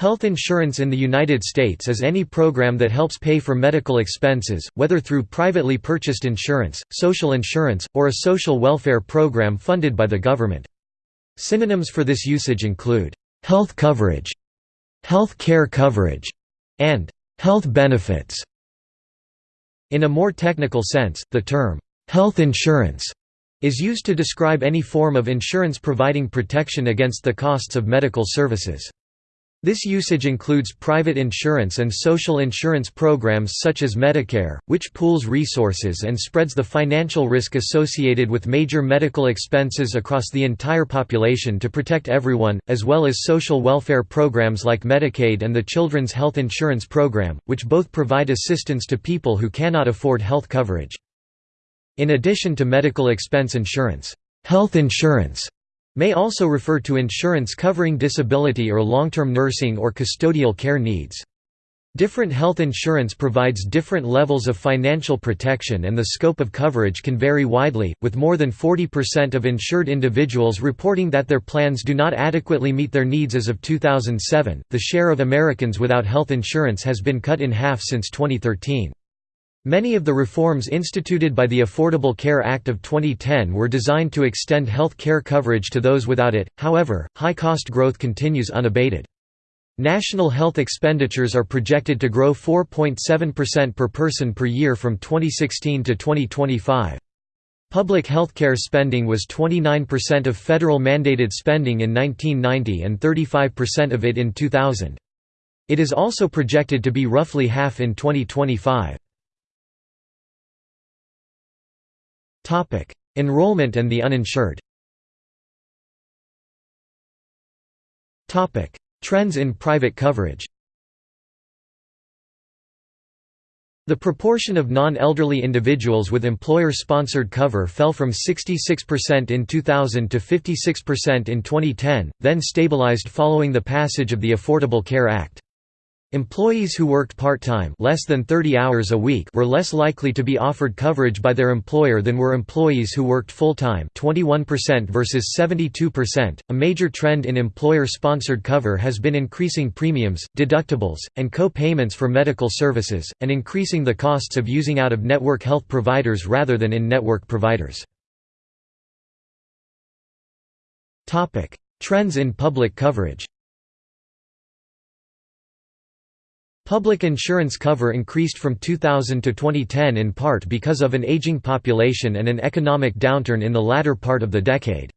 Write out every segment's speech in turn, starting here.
Health insurance in the United States is any program that helps pay for medical expenses, whether through privately purchased insurance, social insurance, or a social welfare program funded by the government. Synonyms for this usage include, "...health coverage", "...health care coverage", and "...health benefits". In a more technical sense, the term, "...health insurance", is used to describe any form of insurance providing protection against the costs of medical services. This usage includes private insurance and social insurance programs such as Medicare, which pools resources and spreads the financial risk associated with major medical expenses across the entire population to protect everyone, as well as social welfare programs like Medicaid and the Children's Health Insurance Program, which both provide assistance to people who cannot afford health coverage. In addition to medical expense insurance, health insurance may also refer to insurance covering disability or long-term nursing or custodial care needs. Different health insurance provides different levels of financial protection and the scope of coverage can vary widely, with more than 40% of insured individuals reporting that their plans do not adequately meet their needs as of 2007. The share of Americans without health insurance has been cut in half since 2013. Many of the reforms instituted by the Affordable Care Act of 2010 were designed to extend health care coverage to those without it, however, high-cost growth continues unabated. National health expenditures are projected to grow 4.7% per person per year from 2016 to 2025. Public healthcare spending was 29% of federal mandated spending in 1990 and 35% of it in 2000. It is also projected to be roughly half in 2025. Topic: Enrollment and the uninsured. Topic: Trends in private coverage. The proportion of non-elderly individuals with employer-sponsored cover fell from 66% in 2000 to 56% in 2010, then stabilized following the passage of the Affordable Care Act. Employees who worked part-time less than 30 hours a week were less likely to be offered coverage by their employer than were employees who worked full-time 21% versus 72%. A major trend in employer-sponsored cover has been increasing premiums, deductibles, and co-payments for medical services, and increasing the costs of using out-of-network health providers rather than in-network providers. Trends in public coverage Public insurance cover increased from 2000 to 2010 in part because of an aging population and an economic downturn in the latter part of the decade.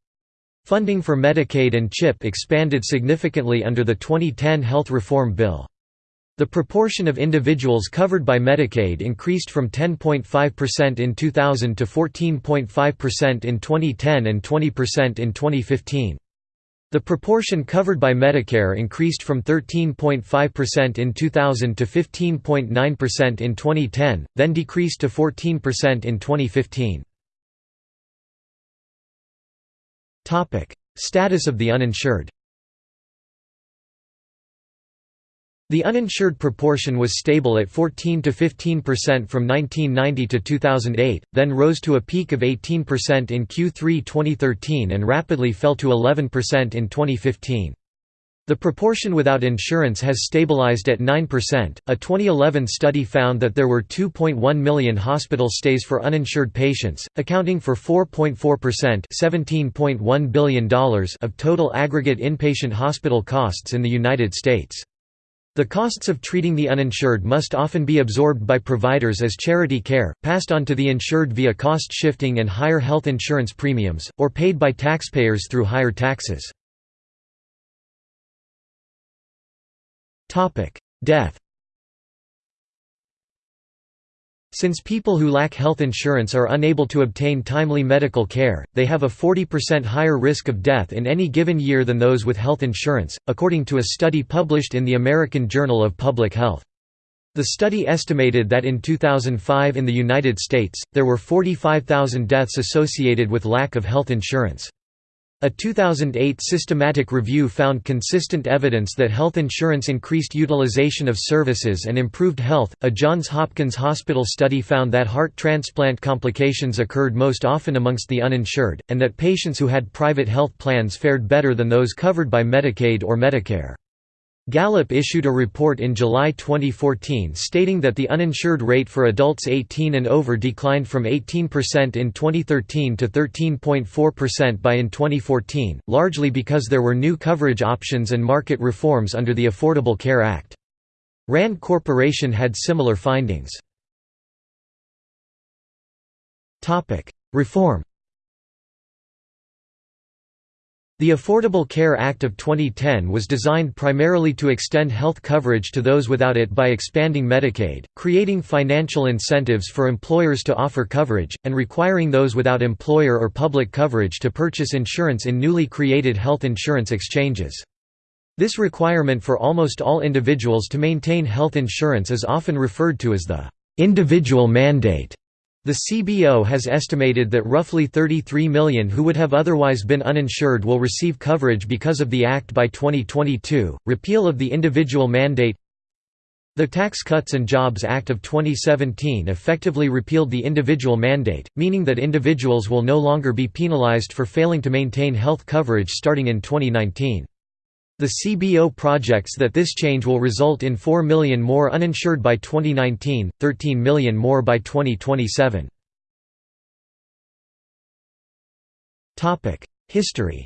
Funding for Medicaid and CHIP expanded significantly under the 2010 Health Reform Bill. The proportion of individuals covered by Medicaid increased from 10.5% in 2000 to 14.5% in 2010 and 20% in 2015. The proportion covered by Medicare increased from 13.5% in 2000 to 15.9% in 2010, then decreased to 14% in 2015. Status of the uninsured The uninsured proportion was stable at 14 to 15% from 1990 to 2008, then rose to a peak of 18% in Q3 2013 and rapidly fell to 11% in 2015. The proportion without insurance has stabilized at 9%. A 2011 study found that there were 2.1 million hospital stays for uninsured patients, accounting for 4.4% $17.1 billion of total aggregate inpatient hospital costs in the United States. The costs of treating the uninsured must often be absorbed by providers as charity care, passed on to the insured via cost shifting and higher health insurance premiums, or paid by taxpayers through higher taxes. Death Since people who lack health insurance are unable to obtain timely medical care, they have a 40% higher risk of death in any given year than those with health insurance, according to a study published in the American Journal of Public Health. The study estimated that in 2005 in the United States, there were 45,000 deaths associated with lack of health insurance. A 2008 systematic review found consistent evidence that health insurance increased utilization of services and improved health. A Johns Hopkins Hospital study found that heart transplant complications occurred most often amongst the uninsured, and that patients who had private health plans fared better than those covered by Medicaid or Medicare. Gallup issued a report in July 2014 stating that the uninsured rate for adults 18 and over declined from 18% in 2013 to 13.4% by in 2014, largely because there were new coverage options and market reforms under the Affordable Care Act. RAND Corporation had similar findings. Reform The Affordable Care Act of 2010 was designed primarily to extend health coverage to those without it by expanding Medicaid, creating financial incentives for employers to offer coverage, and requiring those without employer or public coverage to purchase insurance in newly created health insurance exchanges. This requirement for almost all individuals to maintain health insurance is often referred to as the individual mandate. The CBO has estimated that roughly 33 million who would have otherwise been uninsured will receive coverage because of the Act by 2022. Repeal of the individual mandate The Tax Cuts and Jobs Act of 2017 effectively repealed the individual mandate, meaning that individuals will no longer be penalized for failing to maintain health coverage starting in 2019. The CBO projects that this change will result in 4 million more uninsured by 2019, 13 million more by 2027. History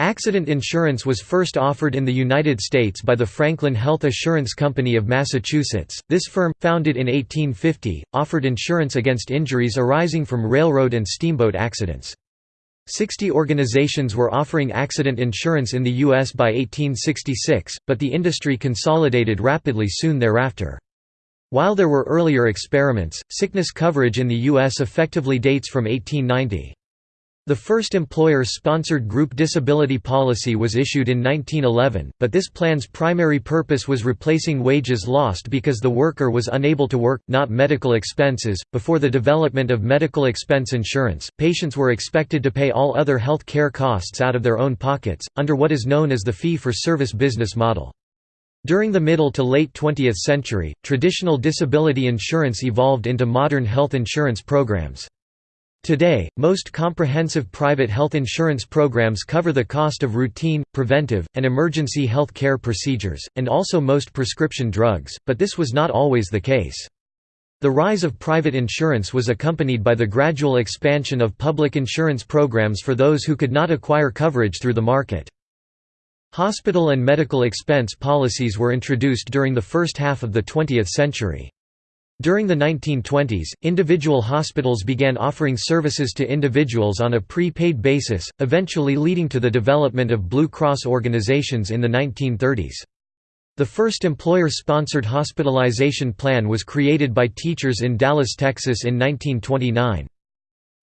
Accident insurance was first offered in the United States by the Franklin Health Assurance Company of Massachusetts. This firm, founded in 1850, offered insurance against injuries arising from railroad and steamboat accidents. Sixty organizations were offering accident insurance in the U.S. by 1866, but the industry consolidated rapidly soon thereafter. While there were earlier experiments, sickness coverage in the U.S. effectively dates from 1890. The first employer-sponsored group disability policy was issued in 1911, but this plan's primary purpose was replacing wages lost because the worker was unable to work, not medical expenses. Before the development of medical expense insurance, patients were expected to pay all other health care costs out of their own pockets, under what is known as the fee-for-service business model. During the middle to late 20th century, traditional disability insurance evolved into modern health insurance programs. Today, most comprehensive private health insurance programs cover the cost of routine, preventive, and emergency health care procedures, and also most prescription drugs, but this was not always the case. The rise of private insurance was accompanied by the gradual expansion of public insurance programs for those who could not acquire coverage through the market. Hospital and medical expense policies were introduced during the first half of the 20th century. During the 1920s, individual hospitals began offering services to individuals on a pre-paid basis, eventually leading to the development of Blue Cross organizations in the 1930s. The first employer-sponsored hospitalization plan was created by teachers in Dallas, Texas in 1929.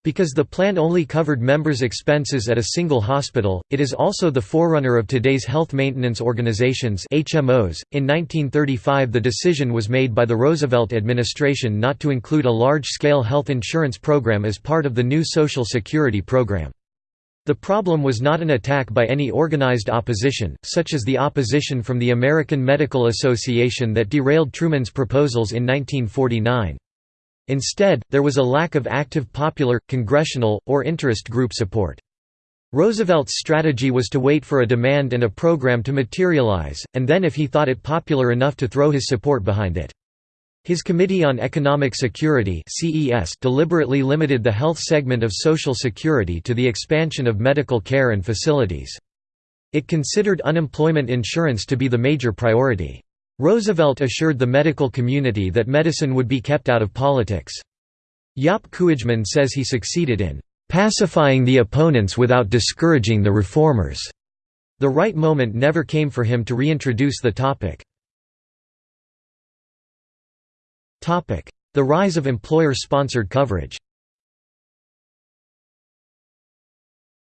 Because the plan only covered members' expenses at a single hospital, it is also the forerunner of today's health maintenance organizations HMOs. .In 1935 the decision was made by the Roosevelt administration not to include a large-scale health insurance program as part of the new Social Security program. The problem was not an attack by any organized opposition, such as the opposition from the American Medical Association that derailed Truman's proposals in 1949. Instead, there was a lack of active popular, congressional, or interest group support. Roosevelt's strategy was to wait for a demand and a program to materialize, and then if he thought it popular enough to throw his support behind it. His Committee on Economic Security deliberately limited the health segment of Social Security to the expansion of medical care and facilities. It considered unemployment insurance to be the major priority. Roosevelt assured the medical community that medicine would be kept out of politics. Jaap Kooijman says he succeeded in "...pacifying the opponents without discouraging the reformers." The right moment never came for him to reintroduce the topic. The rise of employer-sponsored coverage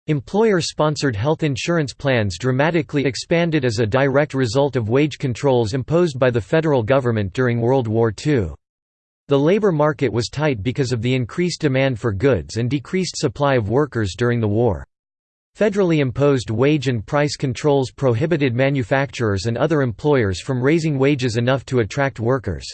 Employer-sponsored health insurance plans dramatically expanded as a direct result of wage controls imposed by the federal government during World War II. The labor market was tight because of the increased demand for goods and decreased supply of workers during the war. Federally imposed wage and price controls prohibited manufacturers and other employers from raising wages enough to attract workers.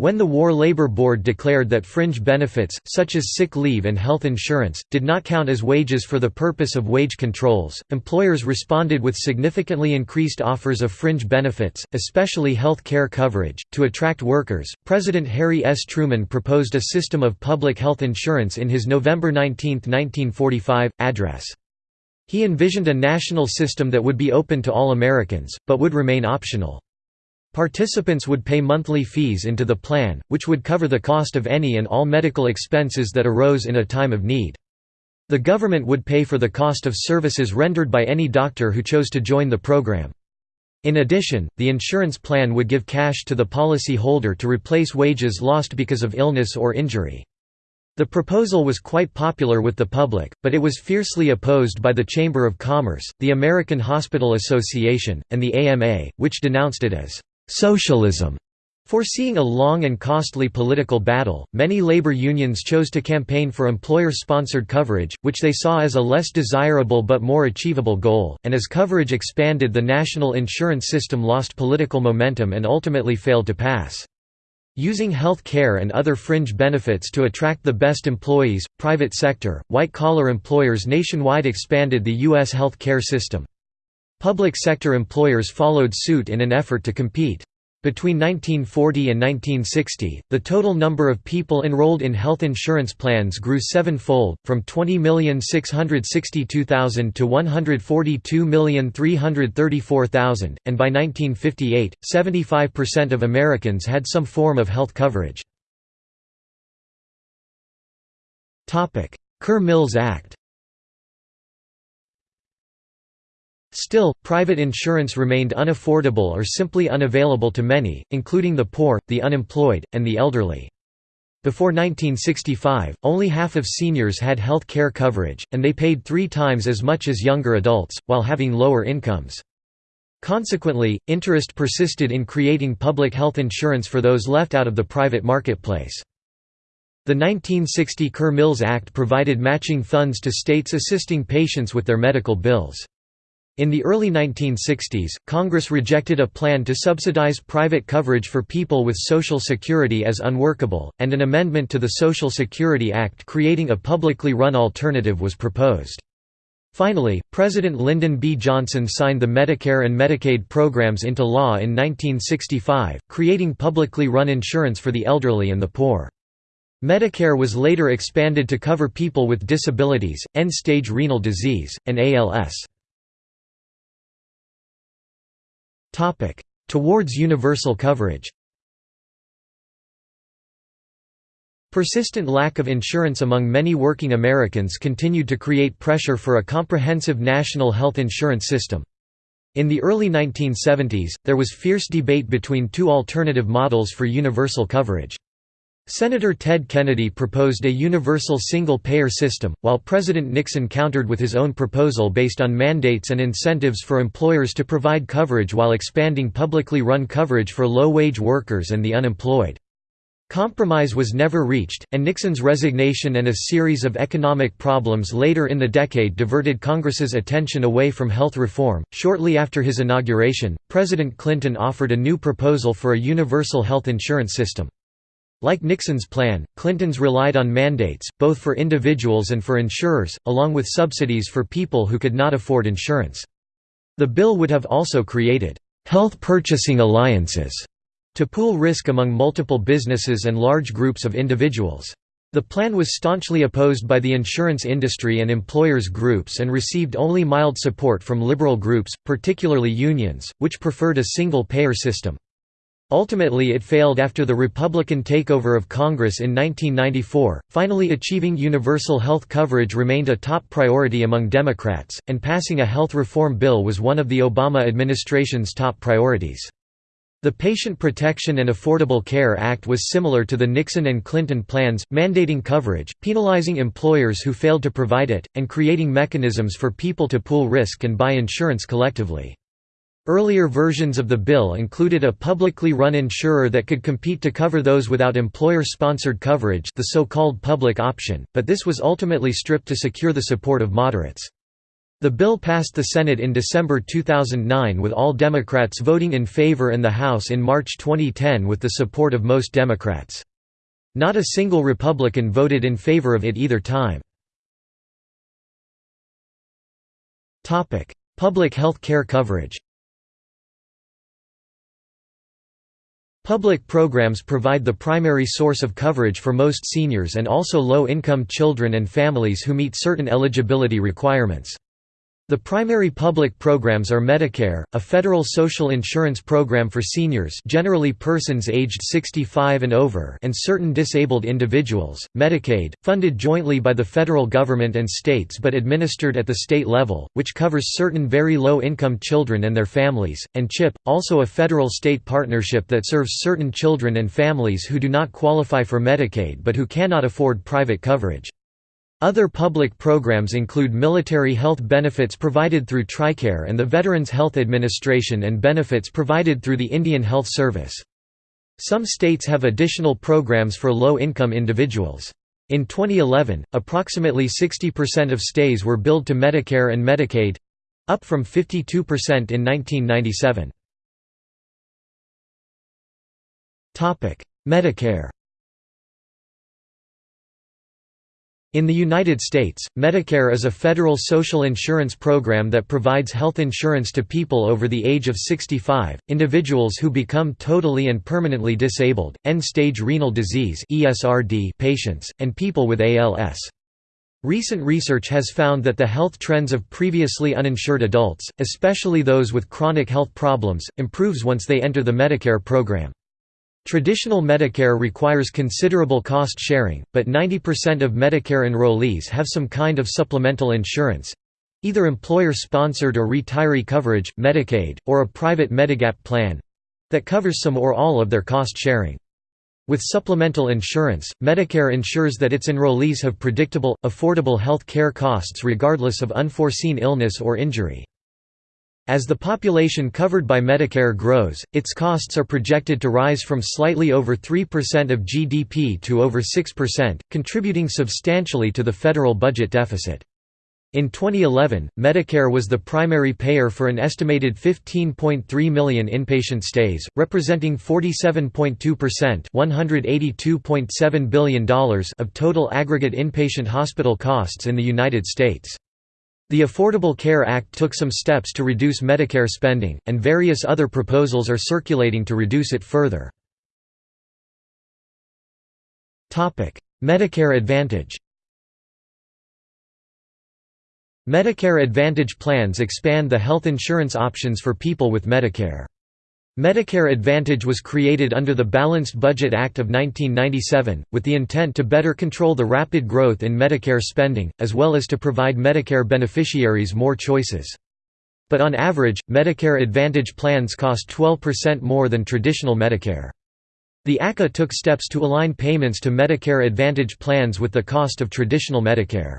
When the War Labor Board declared that fringe benefits, such as sick leave and health insurance, did not count as wages for the purpose of wage controls, employers responded with significantly increased offers of fringe benefits, especially health care coverage. To attract workers, President Harry S. Truman proposed a system of public health insurance in his November 19, 1945, address. He envisioned a national system that would be open to all Americans, but would remain optional. Participants would pay monthly fees into the plan, which would cover the cost of any and all medical expenses that arose in a time of need. The government would pay for the cost of services rendered by any doctor who chose to join the program. In addition, the insurance plan would give cash to the policy holder to replace wages lost because of illness or injury. The proposal was quite popular with the public, but it was fiercely opposed by the Chamber of Commerce, the American Hospital Association, and the AMA, which denounced it as Socialism Foreseeing a long and costly political battle, many labor unions chose to campaign for employer-sponsored coverage, which they saw as a less desirable but more achievable goal, and as coverage expanded the national insurance system lost political momentum and ultimately failed to pass. Using health care and other fringe benefits to attract the best employees, private sector, white-collar employers nationwide expanded the U.S. health care system. Public sector employers followed suit in an effort to compete. Between 1940 and 1960, the total number of people enrolled in health insurance plans grew sevenfold, from 20,662,000 to 142,334,000, and by 1958, 75% of Americans had some form of health coverage. Kerr-Mills Act Still, private insurance remained unaffordable or simply unavailable to many, including the poor, the unemployed, and the elderly. Before 1965, only half of seniors had health care coverage, and they paid three times as much as younger adults, while having lower incomes. Consequently, interest persisted in creating public health insurance for those left out of the private marketplace. The 1960 Kerr-Mills Act provided matching funds to states assisting patients with their medical bills. In the early 1960s, Congress rejected a plan to subsidize private coverage for people with Social Security as unworkable, and an amendment to the Social Security Act creating a publicly run alternative was proposed. Finally, President Lyndon B. Johnson signed the Medicare and Medicaid programs into law in 1965, creating publicly run insurance for the elderly and the poor. Medicare was later expanded to cover people with disabilities, end-stage renal disease, and ALS. Towards universal coverage Persistent lack of insurance among many working Americans continued to create pressure for a comprehensive national health insurance system. In the early 1970s, there was fierce debate between two alternative models for universal coverage. Senator Ted Kennedy proposed a universal single-payer system, while President Nixon countered with his own proposal based on mandates and incentives for employers to provide coverage while expanding publicly run coverage for low-wage workers and the unemployed. Compromise was never reached, and Nixon's resignation and a series of economic problems later in the decade diverted Congress's attention away from health reform. Shortly after his inauguration, President Clinton offered a new proposal for a universal health insurance system. Like Nixon's plan, Clinton's relied on mandates, both for individuals and for insurers, along with subsidies for people who could not afford insurance. The bill would have also created health purchasing alliances to pool risk among multiple businesses and large groups of individuals. The plan was staunchly opposed by the insurance industry and employers groups and received only mild support from liberal groups, particularly unions, which preferred a single-payer system. Ultimately it failed after the Republican takeover of Congress in 1994. Finally achieving universal health coverage remained a top priority among Democrats, and passing a health reform bill was one of the Obama administration's top priorities. The Patient Protection and Affordable Care Act was similar to the Nixon and Clinton plans, mandating coverage, penalizing employers who failed to provide it, and creating mechanisms for people to pool risk and buy insurance collectively. Earlier versions of the bill included a publicly run insurer that could compete to cover those without employer-sponsored coverage the so-called public option, but this was ultimately stripped to secure the support of moderates. The bill passed the Senate in December 2009 with all Democrats voting in favor and the House in March 2010 with the support of most Democrats. Not a single Republican voted in favor of it either time. Public health care coverage Public programs provide the primary source of coverage for most seniors and also low-income children and families who meet certain eligibility requirements. The primary public programs are Medicare, a federal social insurance program for seniors generally persons aged 65 and over and certain disabled individuals, Medicaid, funded jointly by the federal government and states but administered at the state level, which covers certain very low-income children and their families, and CHIP, also a federal-state partnership that serves certain children and families who do not qualify for Medicaid but who cannot afford private coverage. Other public programs include military health benefits provided through TRICARE and the Veterans Health Administration and benefits provided through the Indian Health Service. Some states have additional programs for low-income individuals. In 2011, approximately 60% of stays were billed to Medicare and Medicaid—up from 52% in 1997. Medicare In the United States, Medicare is a federal social insurance program that provides health insurance to people over the age of 65, individuals who become totally and permanently disabled, end-stage renal disease patients, and people with ALS. Recent research has found that the health trends of previously uninsured adults, especially those with chronic health problems, improves once they enter the Medicare program. Traditional Medicare requires considerable cost sharing, but 90% of Medicare enrollees have some kind of supplemental insurance—either employer-sponsored or retiree coverage, Medicaid, or a private Medigap plan—that covers some or all of their cost sharing. With supplemental insurance, Medicare ensures that its enrollees have predictable, affordable health care costs regardless of unforeseen illness or injury. As the population covered by Medicare grows, its costs are projected to rise from slightly over 3% of GDP to over 6%, contributing substantially to the federal budget deficit. In 2011, Medicare was the primary payer for an estimated 15.3 million inpatient stays, representing 47.2% $182.7 billion of total aggregate inpatient hospital costs in the United States. The Affordable Care Act took some steps to reduce Medicare spending, and various other proposals are circulating to reduce it further. Medicare Advantage Medicare Advantage plans expand the health insurance options for people with Medicare. Medicare Advantage was created under the Balanced Budget Act of 1997, with the intent to better control the rapid growth in Medicare spending, as well as to provide Medicare beneficiaries more choices. But on average, Medicare Advantage plans cost 12% more than traditional Medicare. The ACA took steps to align payments to Medicare Advantage plans with the cost of traditional Medicare.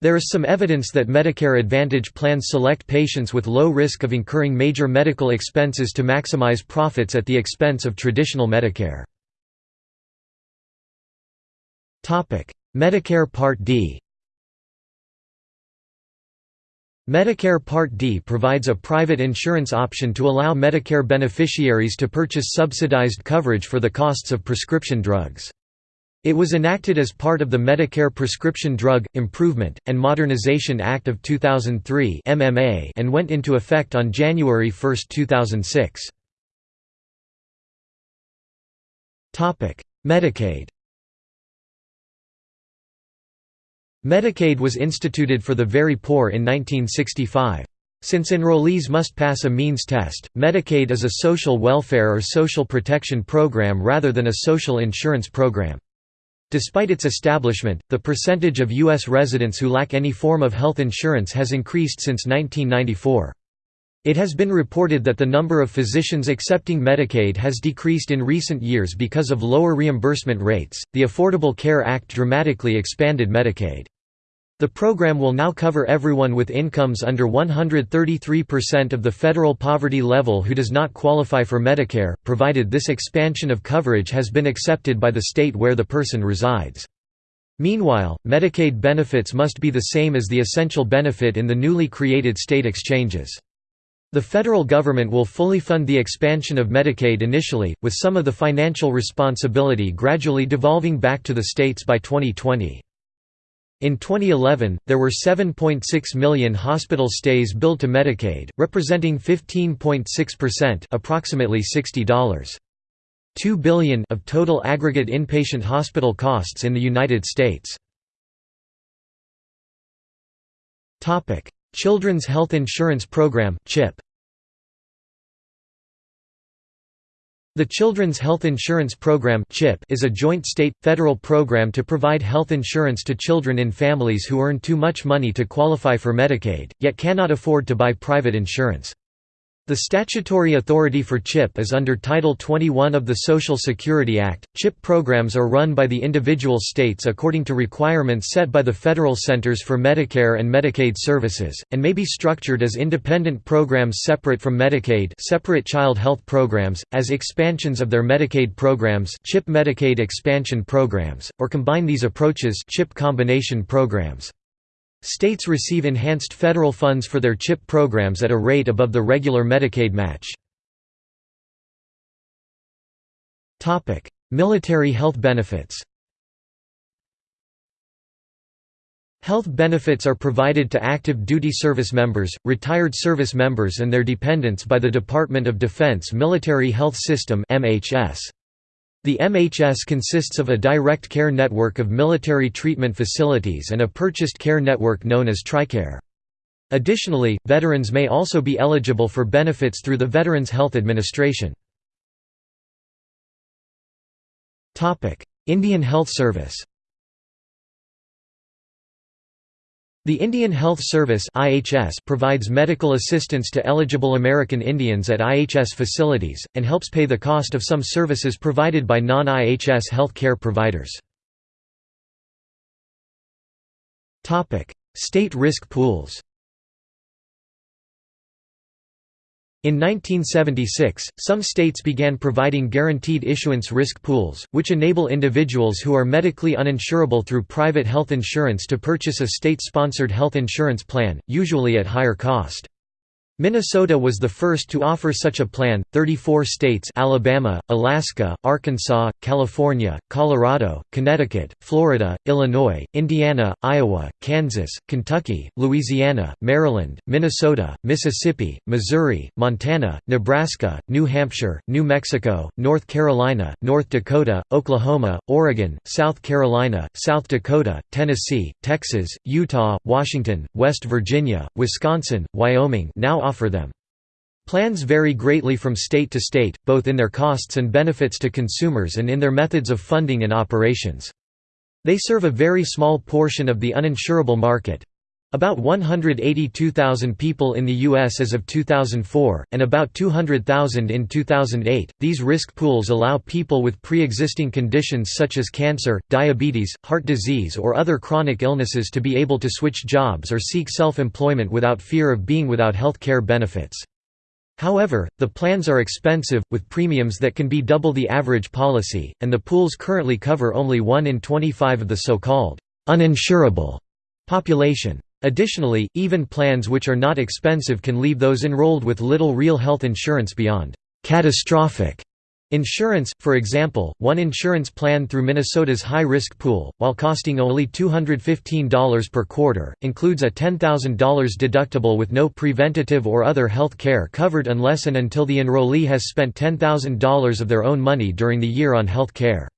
There is some evidence that Medicare Advantage plans select patients with low risk of incurring major medical expenses to maximize profits at the expense of traditional Medicare. Medicare Part D Medicare Part D provides a private insurance option to allow Medicare beneficiaries to purchase subsidized coverage for the costs of prescription drugs. It was enacted as part of the Medicare Prescription Drug, Improvement, and Modernization Act of 2003 and went into effect on January 1, 2006. Medicaid Medicaid was instituted for the very poor in 1965. Since enrollees must pass a means test, Medicaid is a social welfare or social protection program rather than a social insurance program. Despite its establishment, the percentage of U.S. residents who lack any form of health insurance has increased since 1994. It has been reported that the number of physicians accepting Medicaid has decreased in recent years because of lower reimbursement rates. The Affordable Care Act dramatically expanded Medicaid. The program will now cover everyone with incomes under 133% of the federal poverty level who does not qualify for Medicare, provided this expansion of coverage has been accepted by the state where the person resides. Meanwhile, Medicaid benefits must be the same as the essential benefit in the newly created state exchanges. The federal government will fully fund the expansion of Medicaid initially, with some of the financial responsibility gradually devolving back to the states by 2020. In 2011, there were 7.6 million hospital stays billed to Medicaid, representing 15.6% approximately $60. 2 billion of total aggregate inpatient hospital costs in the United States. Children's Health Insurance Program (CHIP). The Children's Health Insurance Program is a joint state federal program to provide health insurance to children in families who earn too much money to qualify for Medicaid, yet cannot afford to buy private insurance. The statutory authority for CHIP is under Title 21 of the Social Security Act. CHIP programs are run by the individual states according to requirements set by the Federal Centers for Medicare and Medicaid Services, and may be structured as independent programs separate from Medicaid separate child health programs, as expansions of their Medicaid programs CHIP Medicaid expansion programs, or combine these approaches CHIP combination programs. States receive enhanced federal funds for their CHIP programs at a rate above the regular Medicaid match. Military health benefits Health benefits are provided to active duty service members, retired service members and their dependents by the Department of Defense Military Health System MHS. The MHS consists of a direct care network of military treatment facilities and a purchased care network known as TRICARE. Additionally, veterans may also be eligible for benefits through the Veterans Health Administration. Indian Health Service The Indian Health Service (IHS) provides medical assistance to eligible American Indians at IHS facilities and helps pay the cost of some services provided by non-IHS health care providers. Topic: State risk pools. In 1976, some states began providing guaranteed issuance risk pools, which enable individuals who are medically uninsurable through private health insurance to purchase a state-sponsored health insurance plan, usually at higher cost. Minnesota was the first to offer such a plan. 34 states Alabama, Alaska, Arkansas, California, Colorado, Connecticut, Florida, Illinois, Indiana, Iowa, Kansas, Kentucky, Louisiana, Maryland, Minnesota, Mississippi, Missouri, Montana, Nebraska, New Hampshire, New Mexico, North Carolina, North Dakota, Oklahoma, Oregon, South Carolina, South Dakota, Tennessee, Texas, Utah, Washington, West Virginia, Wisconsin, Wyoming now offer them. Plans vary greatly from state to state, both in their costs and benefits to consumers and in their methods of funding and operations. They serve a very small portion of the uninsurable market, about 182,000 people in the U.S. as of 2004, and about 200,000 in 2008. These risk pools allow people with pre existing conditions such as cancer, diabetes, heart disease, or other chronic illnesses to be able to switch jobs or seek self employment without fear of being without health care benefits. However, the plans are expensive, with premiums that can be double the average policy, and the pools currently cover only 1 in 25 of the so called uninsurable population. Additionally, even plans which are not expensive can leave those enrolled with little real health insurance beyond catastrophic insurance. For example, one insurance plan through Minnesota's high risk pool, while costing only $215 per quarter, includes a $10,000 deductible with no preventative or other health care covered unless and until the enrollee has spent $10,000 of their own money during the year on health care.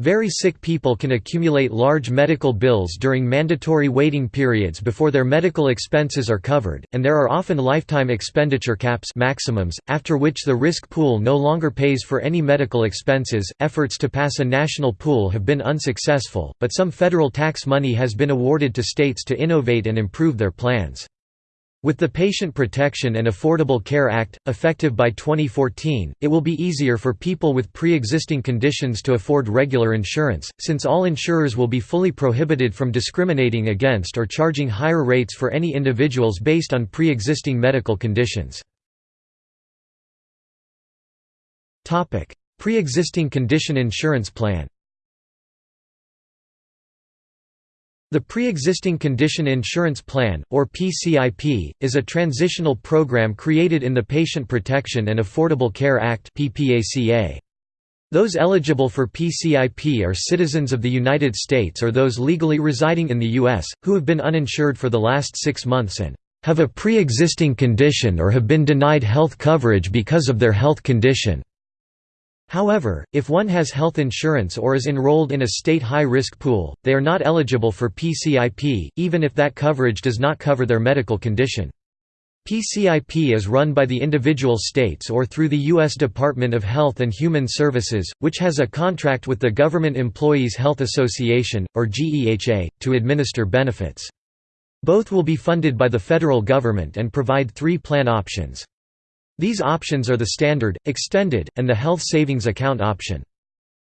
Very sick people can accumulate large medical bills during mandatory waiting periods before their medical expenses are covered, and there are often lifetime expenditure caps maximums, after which the risk pool no longer pays for any medical expenses. Efforts to pass a national pool have been unsuccessful, but some federal tax money has been awarded to states to innovate and improve their plans. With the Patient Protection and Affordable Care Act, effective by 2014, it will be easier for people with pre-existing conditions to afford regular insurance, since all insurers will be fully prohibited from discriminating against or charging higher rates for any individuals based on pre-existing medical conditions. Pre-existing condition insurance plan The Pre-Existing Condition Insurance Plan, or PCIP, is a transitional program created in the Patient Protection and Affordable Care Act Those eligible for PCIP are citizens of the United States or those legally residing in the U.S., who have been uninsured for the last six months and have a pre-existing condition or have been denied health coverage because of their health condition. However, if one has health insurance or is enrolled in a state high-risk pool, they are not eligible for PCIP, even if that coverage does not cover their medical condition. PCIP is run by the individual states or through the U.S. Department of Health and Human Services, which has a contract with the Government Employees Health Association, or GEHA, to administer benefits. Both will be funded by the federal government and provide three plan options. These options are the Standard, Extended, and the Health Savings Account option.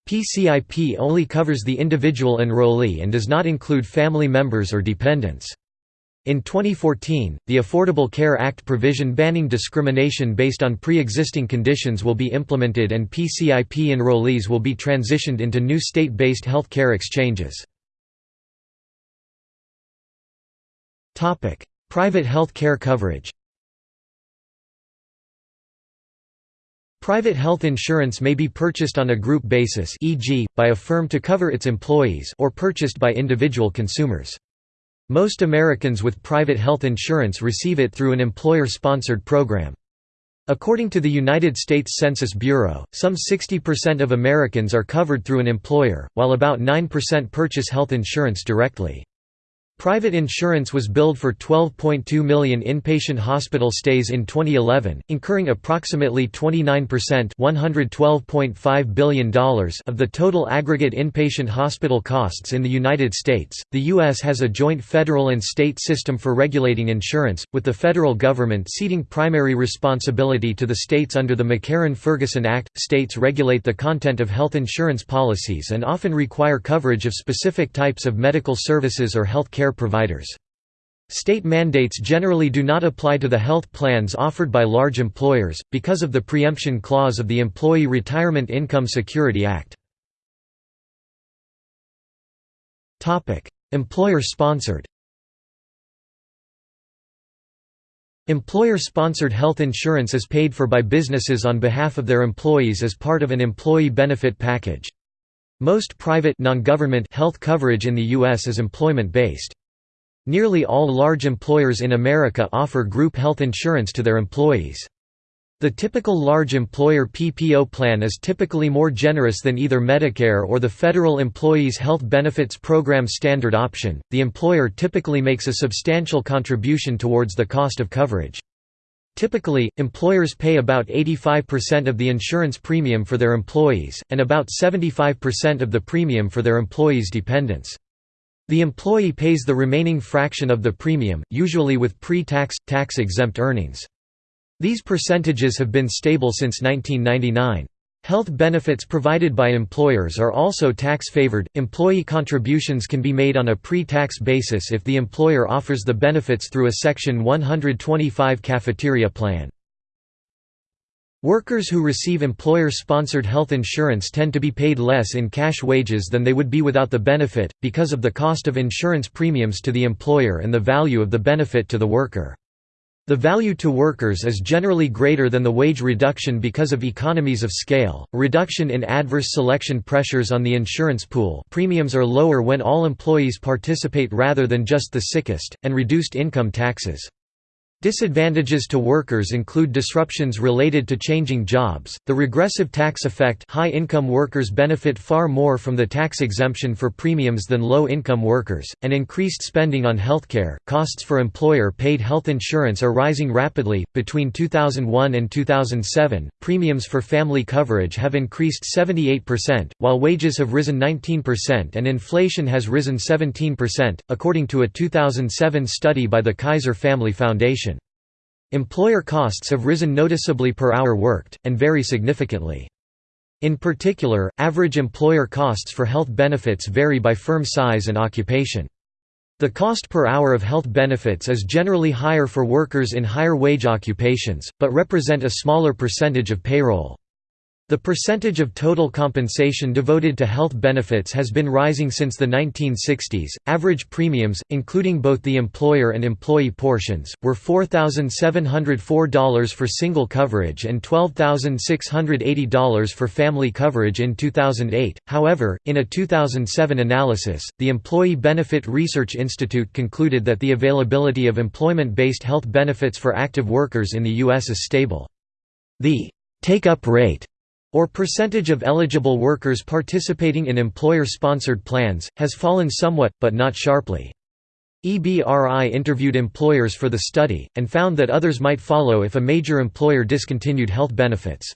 PCIP only covers the individual enrollee and does not include family members or dependents. In 2014, the Affordable Care Act provision banning discrimination based on pre-existing conditions will be implemented and PCIP enrollees will be transitioned into new state-based health care exchanges. Private health care coverage Private health insurance may be purchased on a group basis e.g., by a firm to cover its employees or purchased by individual consumers. Most Americans with private health insurance receive it through an employer-sponsored program. According to the United States Census Bureau, some 60% of Americans are covered through an employer, while about 9% purchase health insurance directly. Private insurance was billed for 12.2 million inpatient hospital stays in 2011, incurring approximately 29% $112.5 billion of the total aggregate inpatient hospital costs in the United States. The U.S. has a joint federal and state system for regulating insurance, with the federal government ceding primary responsibility to the states under the McCarran-Ferguson Act. States regulate the content of health insurance policies and often require coverage of specific types of medical services or health care care providers. State mandates generally do not apply to the health plans offered by large employers, because of the preemption clause of the Employee Retirement Income Security Act. Employer-sponsored Employer-sponsored health insurance is paid for by businesses on behalf of their employees as part of an employee benefit package. Most private non-government health coverage in the U.S. is employment-based. Nearly all large employers in America offer group health insurance to their employees. The typical large employer PPO plan is typically more generous than either Medicare or the Federal Employees Health Benefits Program standard option. The employer typically makes a substantial contribution towards the cost of coverage. Typically, employers pay about 85% of the insurance premium for their employees, and about 75% of the premium for their employees' dependents. The employee pays the remaining fraction of the premium, usually with pre-tax, tax-exempt earnings. These percentages have been stable since 1999. Health benefits provided by employers are also tax-favored. Employee contributions can be made on a pre-tax basis if the employer offers the benefits through a Section 125 cafeteria plan. Workers who receive employer-sponsored health insurance tend to be paid less in cash wages than they would be without the benefit, because of the cost of insurance premiums to the employer and the value of the benefit to the worker. The value to workers is generally greater than the wage reduction because of economies of scale, reduction in adverse selection pressures on the insurance pool premiums are lower when all employees participate rather than just the sickest, and reduced income taxes. Disadvantages to workers include disruptions related to changing jobs, the regressive tax effect high-income workers benefit far more from the tax exemption for premiums than low-income workers, and increased spending on healthcare. Costs for employer-paid health insurance are rising rapidly. Between 2001 and 2007, premiums for family coverage have increased 78%, while wages have risen 19% and inflation has risen 17%, according to a 2007 study by the Kaiser Family Foundation. Employer costs have risen noticeably per hour worked, and vary significantly. In particular, average employer costs for health benefits vary by firm size and occupation. The cost per hour of health benefits is generally higher for workers in higher wage occupations, but represent a smaller percentage of payroll. The percentage of total compensation devoted to health benefits has been rising since the 1960s. Average premiums, including both the employer and employee portions, were $4,704 for single coverage and $12,680 for family coverage in 2008. However, in a 2007 analysis, the Employee Benefit Research Institute concluded that the availability of employment based health benefits for active workers in the U.S. is stable. The take up rate or percentage of eligible workers participating in employer-sponsored plans, has fallen somewhat, but not sharply. EBRI interviewed employers for the study, and found that others might follow if a major employer discontinued health benefits.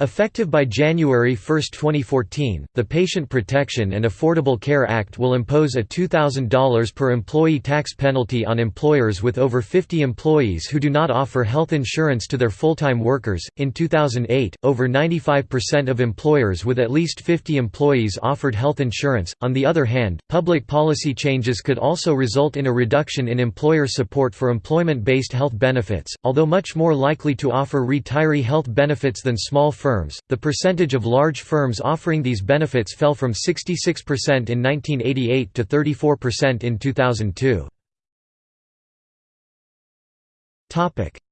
Effective by January 1, 2014, the Patient Protection and Affordable Care Act will impose a $2,000 per employee tax penalty on employers with over 50 employees who do not offer health insurance to their full-time workers. In 2008, over 95% of employers with at least 50 employees offered health insurance. On the other hand, public policy changes could also result in a reduction in employer support for employment-based health benefits, although much more likely to offer retiree health benefits than small firms firms, the percentage of large firms offering these benefits fell from 66% in 1988 to 34% in 2002.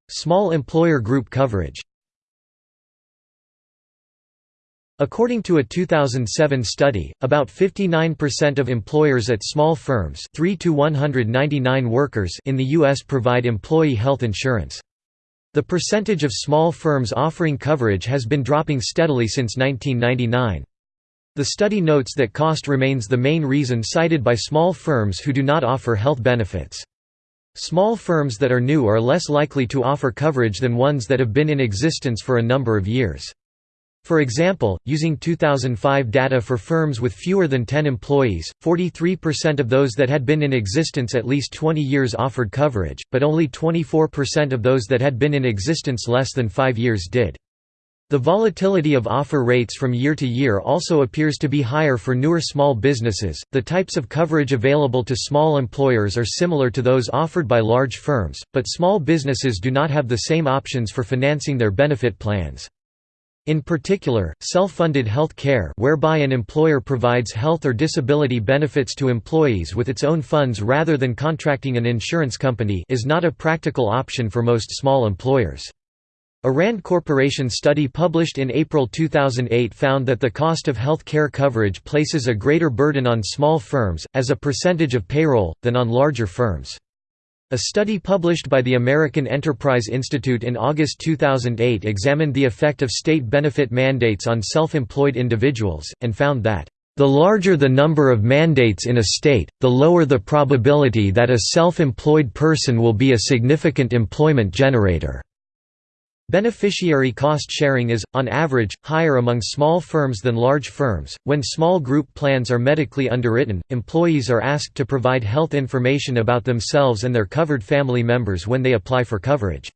Small employer group coverage According to a 2007 study, about 59% of employers at small firms 3 to 199 workers in the U.S. provide employee health insurance. The percentage of small firms offering coverage has been dropping steadily since 1999. The study notes that cost remains the main reason cited by small firms who do not offer health benefits. Small firms that are new are less likely to offer coverage than ones that have been in existence for a number of years. For example, using 2005 data for firms with fewer than 10 employees, 43% of those that had been in existence at least 20 years offered coverage, but only 24% of those that had been in existence less than 5 years did. The volatility of offer rates from year to year also appears to be higher for newer small businesses. The types of coverage available to small employers are similar to those offered by large firms, but small businesses do not have the same options for financing their benefit plans. In particular, self-funded health care whereby an employer provides health or disability benefits to employees with its own funds rather than contracting an insurance company is not a practical option for most small employers. A RAND Corporation study published in April 2008 found that the cost of health care coverage places a greater burden on small firms, as a percentage of payroll, than on larger firms. A study published by the American Enterprise Institute in August 2008 examined the effect of state benefit mandates on self-employed individuals, and found that, "...the larger the number of mandates in a state, the lower the probability that a self-employed person will be a significant employment generator." Beneficiary cost sharing is, on average, higher among small firms than large firms. When small group plans are medically underwritten, employees are asked to provide health information about themselves and their covered family members when they apply for coverage.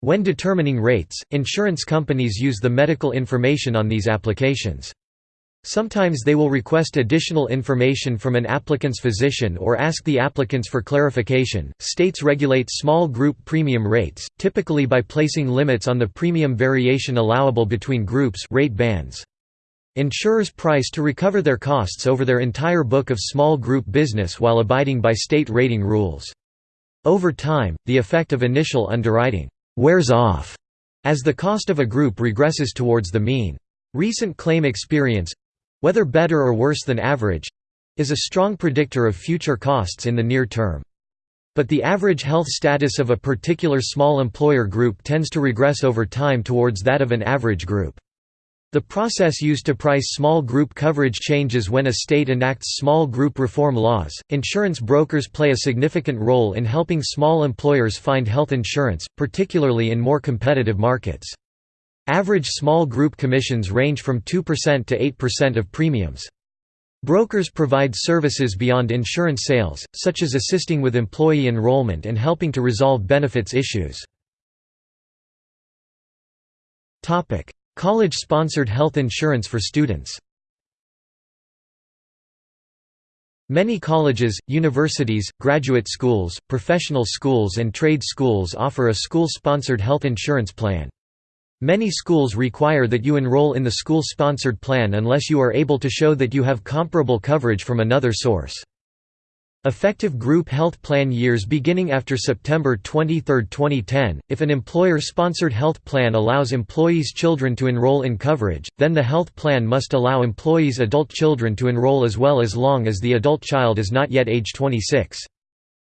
When determining rates, insurance companies use the medical information on these applications. Sometimes they will request additional information from an applicant's physician or ask the applicants for clarification. States regulate small group premium rates, typically by placing limits on the premium variation allowable between groups rate bands. Insurers price to recover their costs over their entire book of small group business while abiding by state rating rules. Over time, the effect of initial underwriting wears off as the cost of a group regresses towards the mean. Recent claim experience, whether better or worse than average is a strong predictor of future costs in the near term. But the average health status of a particular small employer group tends to regress over time towards that of an average group. The process used to price small group coverage changes when a state enacts small group reform laws. Insurance brokers play a significant role in helping small employers find health insurance, particularly in more competitive markets. Average small group commissions range from 2% to 8% of premiums. Brokers provide services beyond insurance sales, such as assisting with employee enrollment and helping to resolve benefits issues. College-sponsored health insurance for students Many colleges, universities, graduate schools, professional schools and trade schools offer a school-sponsored health insurance plan. Many schools require that you enroll in the school-sponsored plan unless you are able to show that you have comparable coverage from another source. Effective group health plan years beginning after September 23, 2010. If an employer sponsored health plan allows employees' children to enroll in coverage, then the health plan must allow employees' adult children to enroll as well as long as the adult child is not yet age 26.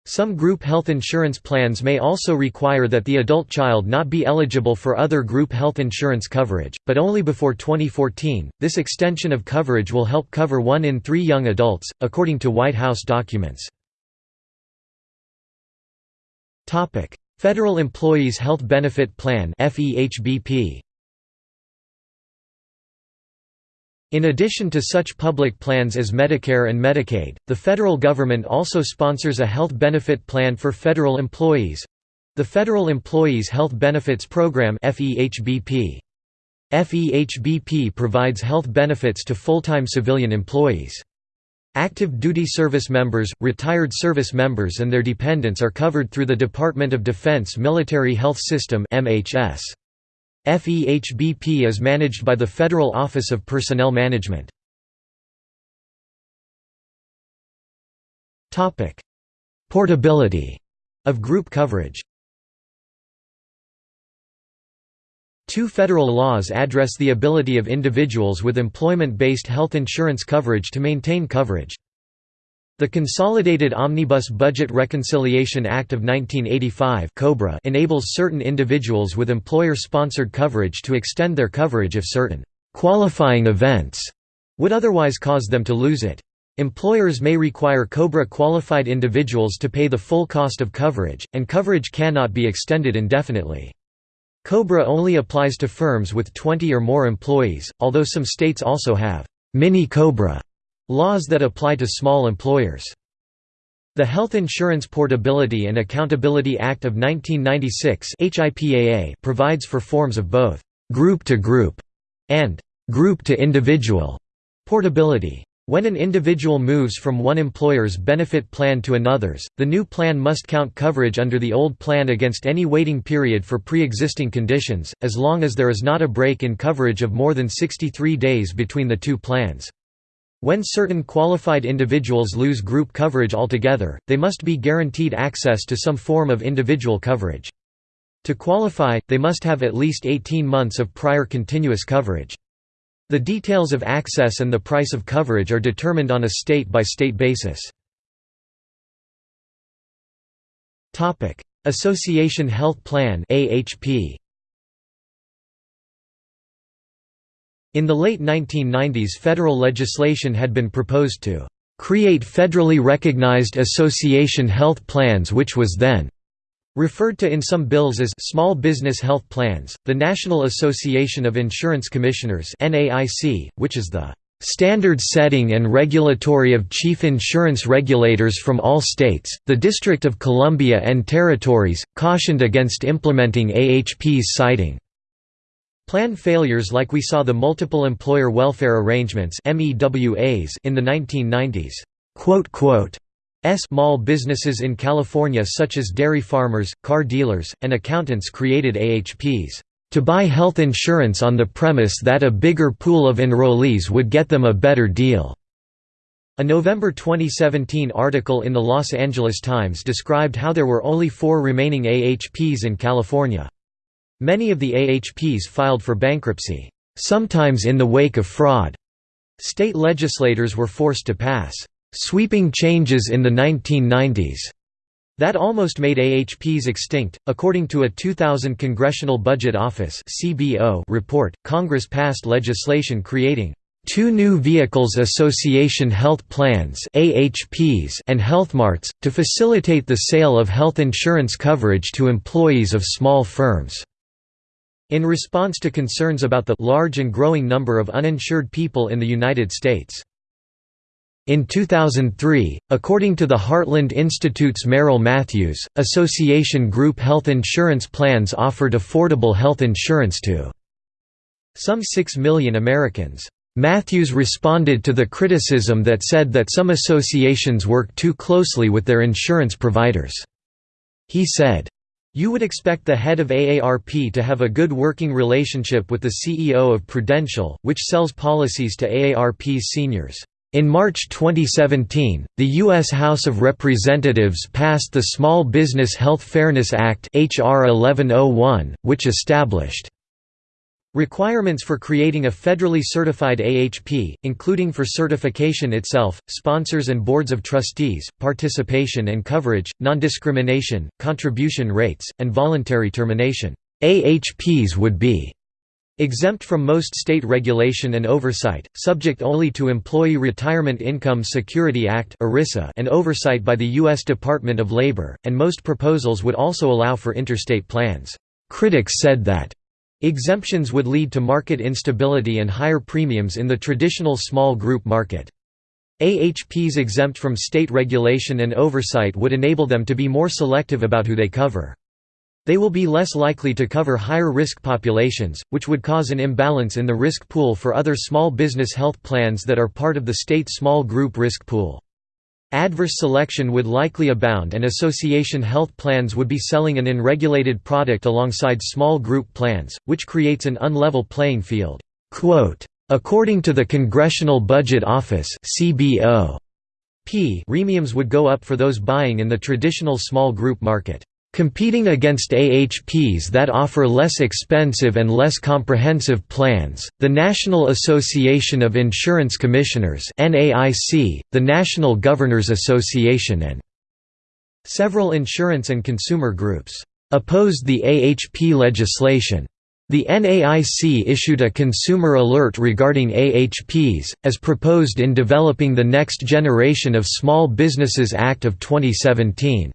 Some group health insurance plans may also require that the adult child not be eligible for other group health insurance coverage, but only before 2014. This extension of coverage will help cover one in three young adults, according to White House documents. Federal Employees Health Benefit Plan FEHBP In addition to such public plans as Medicare and Medicaid, the federal government also sponsors a health benefit plan for federal employees the Federal Employees Health Benefits Program FEHBP. FEHBP provides health benefits to full-time civilian employees. Active duty service members, retired service members and their dependents are covered through the Department of Defense Military Health System MHS. FEHBP is managed by the Federal Office of Personnel Management. Portability of group coverage Two federal laws address the ability of individuals with employment-based health insurance coverage to maintain coverage. The Consolidated Omnibus Budget Reconciliation Act of 1985 enables certain individuals with employer-sponsored coverage to extend their coverage if certain «qualifying events» would otherwise cause them to lose it. Employers may require COBRA qualified individuals to pay the full cost of coverage, and coverage cannot be extended indefinitely. COBRA only applies to firms with 20 or more employees, although some states also have mini-COBRA Laws that apply to small employers. The Health Insurance Portability and Accountability Act of 1996 provides for forms of both «group-to-group» and «group-to-individual» portability. When an individual moves from one employer's benefit plan to another's, the new plan must count coverage under the old plan against any waiting period for pre-existing conditions, as long as there is not a break in coverage of more than 63 days between the two plans. When certain qualified individuals lose group coverage altogether, they must be guaranteed access to some form of individual coverage. To qualify, they must have at least 18 months of prior continuous coverage. The details of access and the price of coverage are determined on a state-by-state -state basis. Association Health Plan AHP In the late 1990s federal legislation had been proposed to "...create federally recognized association health plans which was then referred to in some bills as small business health plans. The National Association of Insurance Commissioners (NAIC), which is the standard setting and regulatory of chief insurance regulators from all states, the District of Columbia and Territories, cautioned against implementing AHP's citing Plan failures like we saw the multiple employer welfare arrangements in the 1990s. Small businesses in California such as dairy farmers, car dealers, and accountants created AHPs to buy health insurance on the premise that a bigger pool of enrollees would get them a better deal." A November 2017 article in the Los Angeles Times described how there were only four remaining AHPs in California. Many of the AHPs filed for bankruptcy, sometimes in the wake of fraud. State legislators were forced to pass sweeping changes in the 1990s that almost made AHPs extinct. According to a 2000 Congressional Budget Office (CBO) report, Congress passed legislation creating two new vehicles association health plans AHPs and healthmarts, to facilitate the sale of health insurance coverage to employees of small firms. In response to concerns about the large and growing number of uninsured people in the United States. In 2003, according to the Heartland Institute's Merrill Matthews, Association Group health insurance plans offered affordable health insurance to some 6 million Americans. Matthews responded to the criticism that said that some associations work too closely with their insurance providers. He said, You would expect the head of AARP to have a good working relationship with the CEO of Prudential, which sells policies to AARP's seniors. In March 2017, the U.S. House of Representatives passed the Small Business Health Fairness Act HR 1101, which established Requirements for creating a federally certified AHP, including for certification itself, sponsors and boards of trustees, participation and coverage, non-discrimination, contribution rates, and voluntary termination. AHPs would be exempt from most state regulation and oversight, subject only to Employee Retirement Income Security Act and oversight by the U.S. Department of Labor, and most proposals would also allow for interstate plans. Critics said that Exemptions would lead to market instability and higher premiums in the traditional small group market. AHPs exempt from state regulation and oversight would enable them to be more selective about who they cover. They will be less likely to cover higher risk populations, which would cause an imbalance in the risk pool for other small business health plans that are part of the state small group risk pool. Adverse selection would likely abound and association health plans would be selling an unregulated product alongside small group plans, which creates an unlevel playing field. According to the Congressional Budget Office premiums would go up for those buying in the traditional small group market. Competing against AHPs that offer less expensive and less comprehensive plans, the National Association of Insurance Commissioners the National Governors Association and several insurance and consumer groups opposed the AHP legislation. The NAIC issued a consumer alert regarding AHPs, as proposed in developing the Next Generation of Small Businesses Act of 2017.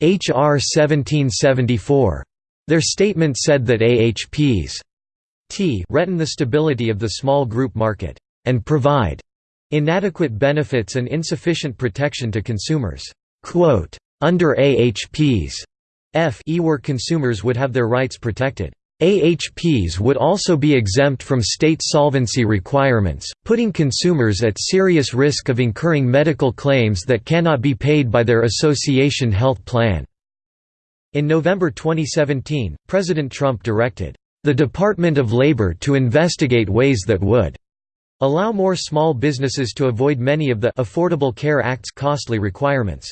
H.R. 1774. Their statement said that AHPs t threaten the stability of the small group market, and provide inadequate benefits and insufficient protection to consumers. Quote, Under AHPs, F e where consumers would have their rights protected. AHPs would also be exempt from state solvency requirements, putting consumers at serious risk of incurring medical claims that cannot be paid by their association health plan. In November 2017, President Trump directed, "...the Department of Labor to investigate ways that would allow more small businesses to avoid many of the Affordable Care Act's costly requirements."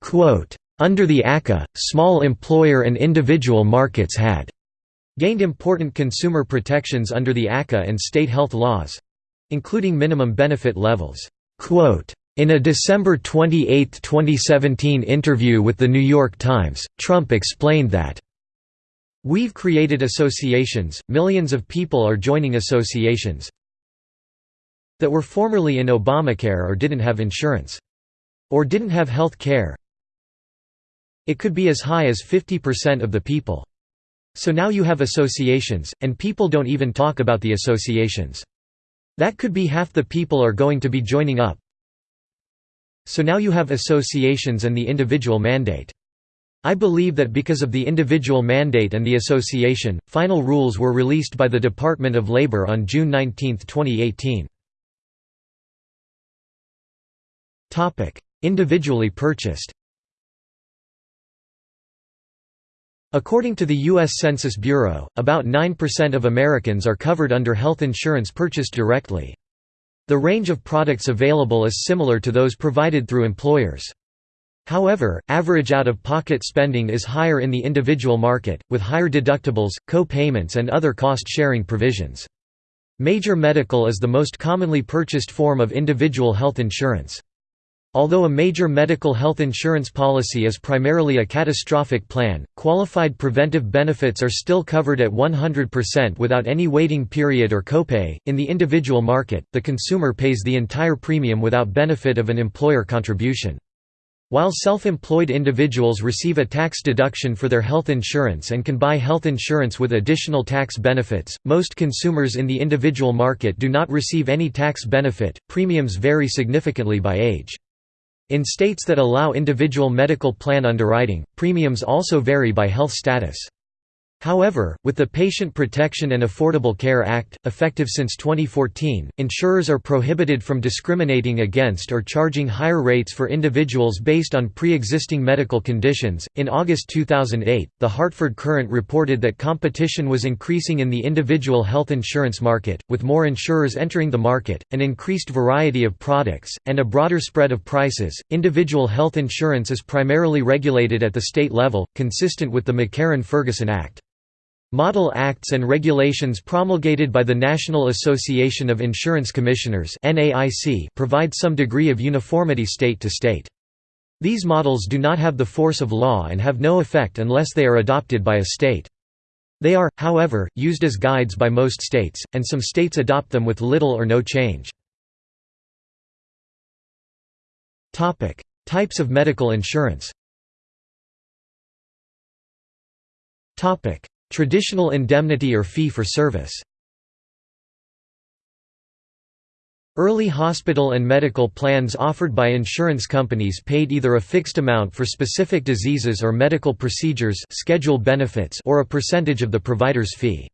Quote, under the ACA, small employer and individual markets had gained important consumer protections under the ACA and state health laws—including minimum benefit levels. In a December 28, 2017 interview with The New York Times, Trump explained that, We've created associations, millions of people are joining associations that were formerly in Obamacare or didn't have insurance. Or didn't have health care, it could be as high as 50% of the people. So now you have associations, and people don't even talk about the associations. That could be half the people are going to be joining up. So now you have associations and the individual mandate. I believe that because of the individual mandate and the association, final rules were released by the Department of Labor on June 19, 2018. Individually purchased According to the U.S. Census Bureau, about 9% of Americans are covered under health insurance purchased directly. The range of products available is similar to those provided through employers. However, average out-of-pocket spending is higher in the individual market, with higher deductibles, co-payments and other cost-sharing provisions. Major medical is the most commonly purchased form of individual health insurance. Although a major medical health insurance policy is primarily a catastrophic plan, qualified preventive benefits are still covered at 100% without any waiting period or copay. In the individual market, the consumer pays the entire premium without benefit of an employer contribution. While self-employed individuals receive a tax deduction for their health insurance and can buy health insurance with additional tax benefits, most consumers in the individual market do not receive any tax benefit. Premiums vary significantly by age. In states that allow individual medical plan underwriting, premiums also vary by health status. However, with the Patient Protection and Affordable Care Act, effective since 2014, insurers are prohibited from discriminating against or charging higher rates for individuals based on pre existing medical conditions. In August 2008, the Hartford Courant reported that competition was increasing in the individual health insurance market, with more insurers entering the market, an increased variety of products, and a broader spread of prices. Individual health insurance is primarily regulated at the state level, consistent with the McCarran Ferguson Act. Model Acts and regulations promulgated by the National Association of Insurance Commissioners provide some degree of uniformity state to state. These models do not have the force of law and have no effect unless they are adopted by a state. They are, however, used as guides by most states, and some states adopt them with little or no change. Types of medical insurance Traditional indemnity or fee for service Early hospital and medical plans offered by insurance companies paid either a fixed amount for specific diseases or medical procedures schedule benefits or a percentage of the provider's fee.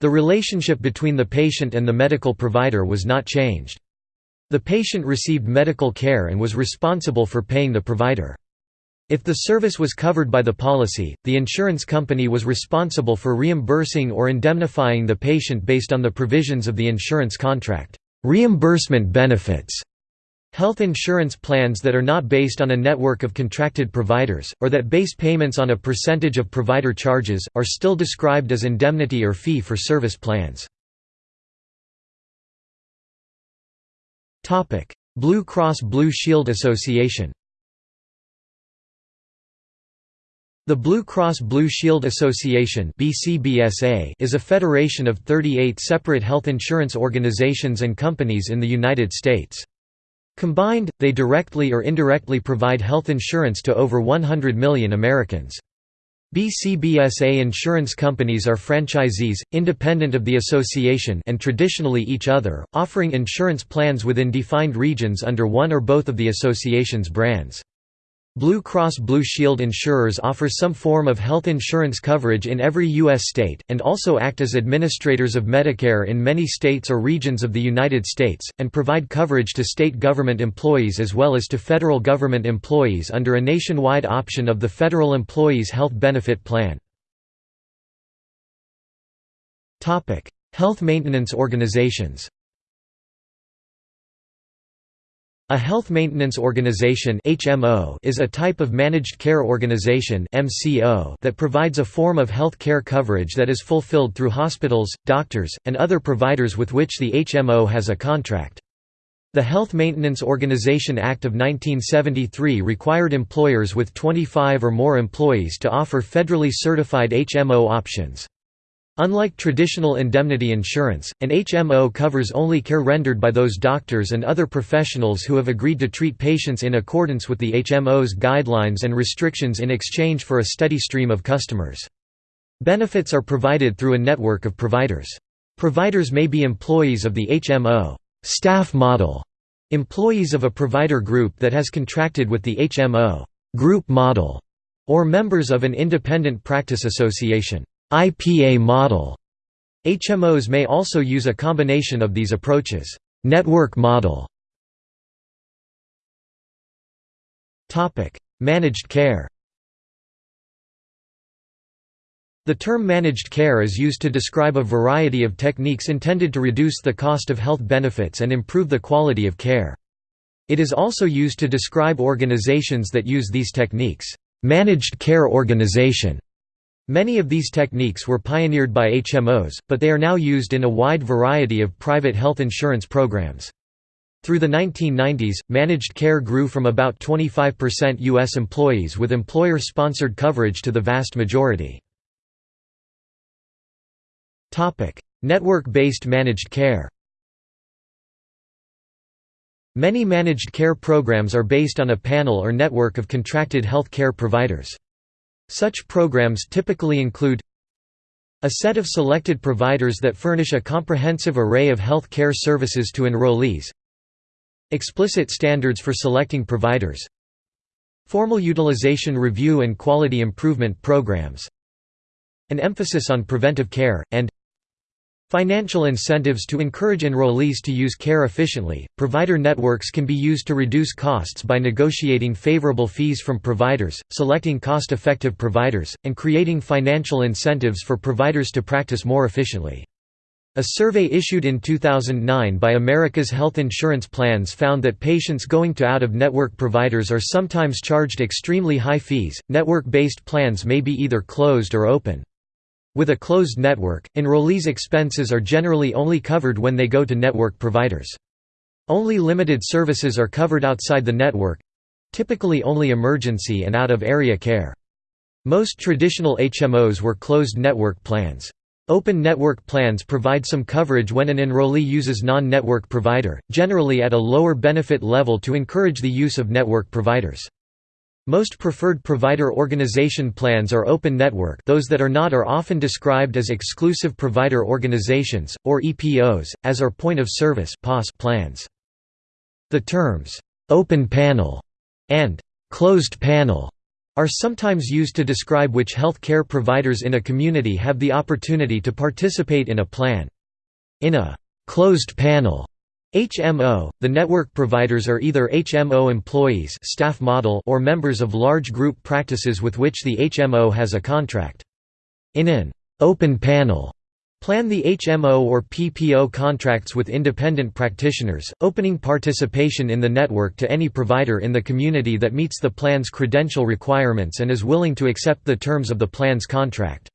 The relationship between the patient and the medical provider was not changed. The patient received medical care and was responsible for paying the provider. If the service was covered by the policy, the insurance company was responsible for reimbursing or indemnifying the patient based on the provisions of the insurance contract. Reimbursement benefits Health insurance plans that are not based on a network of contracted providers, or that base payments on a percentage of provider charges, are still described as indemnity or fee-for-service plans. Blue Cross Blue Shield Association The Blue Cross Blue Shield Association is a federation of 38 separate health insurance organizations and companies in the United States. Combined, they directly or indirectly provide health insurance to over 100 million Americans. BCBSA insurance companies are franchisees, independent of the association and traditionally each other, offering insurance plans within defined regions under one or both of the association's brands. Blue Cross Blue Shield insurers offer some form of health insurance coverage in every U.S. state, and also act as administrators of Medicare in many states or regions of the United States, and provide coverage to state government employees as well as to federal government employees under a nationwide option of the Federal Employees Health Benefit Plan. Health maintenance organizations A health maintenance organization (HMO) is a type of managed care organization (MCO) that provides a form of health care coverage that is fulfilled through hospitals, doctors, and other providers with which the HMO has a contract. The Health Maintenance Organization Act of 1973 required employers with 25 or more employees to offer federally certified HMO options. Unlike traditional indemnity insurance, an HMO covers only care rendered by those doctors and other professionals who have agreed to treat patients in accordance with the HMO's guidelines and restrictions in exchange for a steady stream of customers. Benefits are provided through a network of providers. Providers may be employees of the HMO staff model, employees of a provider group that has contracted with the HMO group model, or members of an independent practice association. IPA model. HMOs may also use a combination of these approaches. Network model Managed care The term managed care is used to describe a variety of techniques intended to reduce the cost of health benefits and improve the quality of care. It is also used to describe organizations that use these techniques. Managed care organization Many of these techniques were pioneered by HMOs, but they are now used in a wide variety of private health insurance programs. Through the 1990s, managed care grew from about 25% U.S. employees with employer-sponsored coverage to the vast majority. Network-based managed care Many managed care programs are based on a panel or network of contracted health care providers. Such programs typically include a set of selected providers that furnish a comprehensive array of health care services to enrollees. Explicit standards for selecting providers. Formal utilization review and quality improvement programs. An emphasis on preventive care, and Financial incentives to encourage enrollees to use care efficiently. Provider networks can be used to reduce costs by negotiating favorable fees from providers, selecting cost effective providers, and creating financial incentives for providers to practice more efficiently. A survey issued in 2009 by America's Health Insurance Plans found that patients going to out of network providers are sometimes charged extremely high fees. Network based plans may be either closed or open. With a closed network, enrollees' expenses are generally only covered when they go to network providers. Only limited services are covered outside the network—typically only emergency and out-of-area care. Most traditional HMOs were closed network plans. Open network plans provide some coverage when an enrollee uses non-network provider, generally at a lower benefit level to encourage the use of network providers. Most preferred provider organization plans are open network those that are not are often described as exclusive provider organizations, or EPOs, as are point-of-service plans. The terms, "'open panel' and "'closed panel' are sometimes used to describe which health care providers in a community have the opportunity to participate in a plan. In a «closed panel» HMO, the network providers are either HMO employees staff model or members of large group practices with which the HMO has a contract. In an open panel plan the HMO or PPO contracts with independent practitioners, opening participation in the network to any provider in the community that meets the plan's credential requirements and is willing to accept the terms of the plan's contract.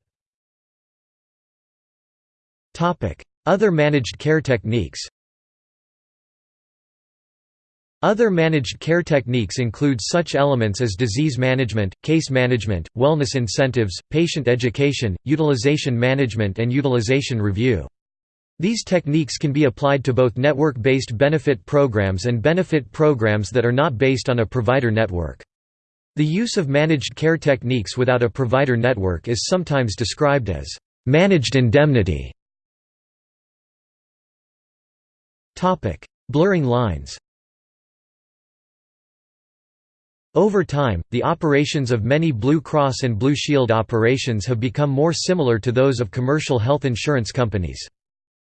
Other managed care techniques other managed care techniques include such elements as disease management, case management, wellness incentives, patient education, utilization management and utilization review. These techniques can be applied to both network-based benefit programs and benefit programs that are not based on a provider network. The use of managed care techniques without a provider network is sometimes described as managed indemnity. Blurring lines Over time, the operations of many Blue Cross and Blue Shield operations have become more similar to those of commercial health insurance companies.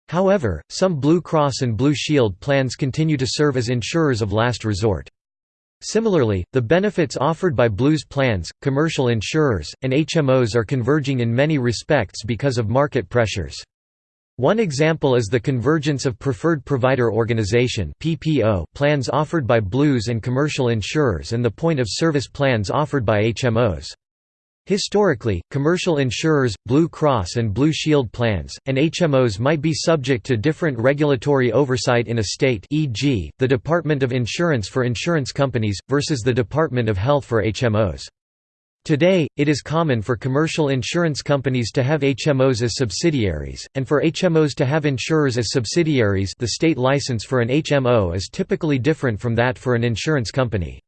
However, some Blue Cross and Blue Shield plans continue to serve as insurers of last resort. Similarly, the benefits offered by Blues plans, commercial insurers, and HMOs are converging in many respects because of market pressures. One example is the convergence of Preferred Provider Organization plans offered by Blues and commercial insurers and the point-of-service plans offered by HMOs. Historically, commercial insurers, Blue Cross and Blue Shield plans, and HMOs might be subject to different regulatory oversight in a state e.g., the Department of Insurance for insurance companies, versus the Department of Health for HMOs. Today, it is common for commercial insurance companies to have HMOs as subsidiaries, and for HMOs to have insurers as subsidiaries the state license for an HMO is typically different from that for an insurance company.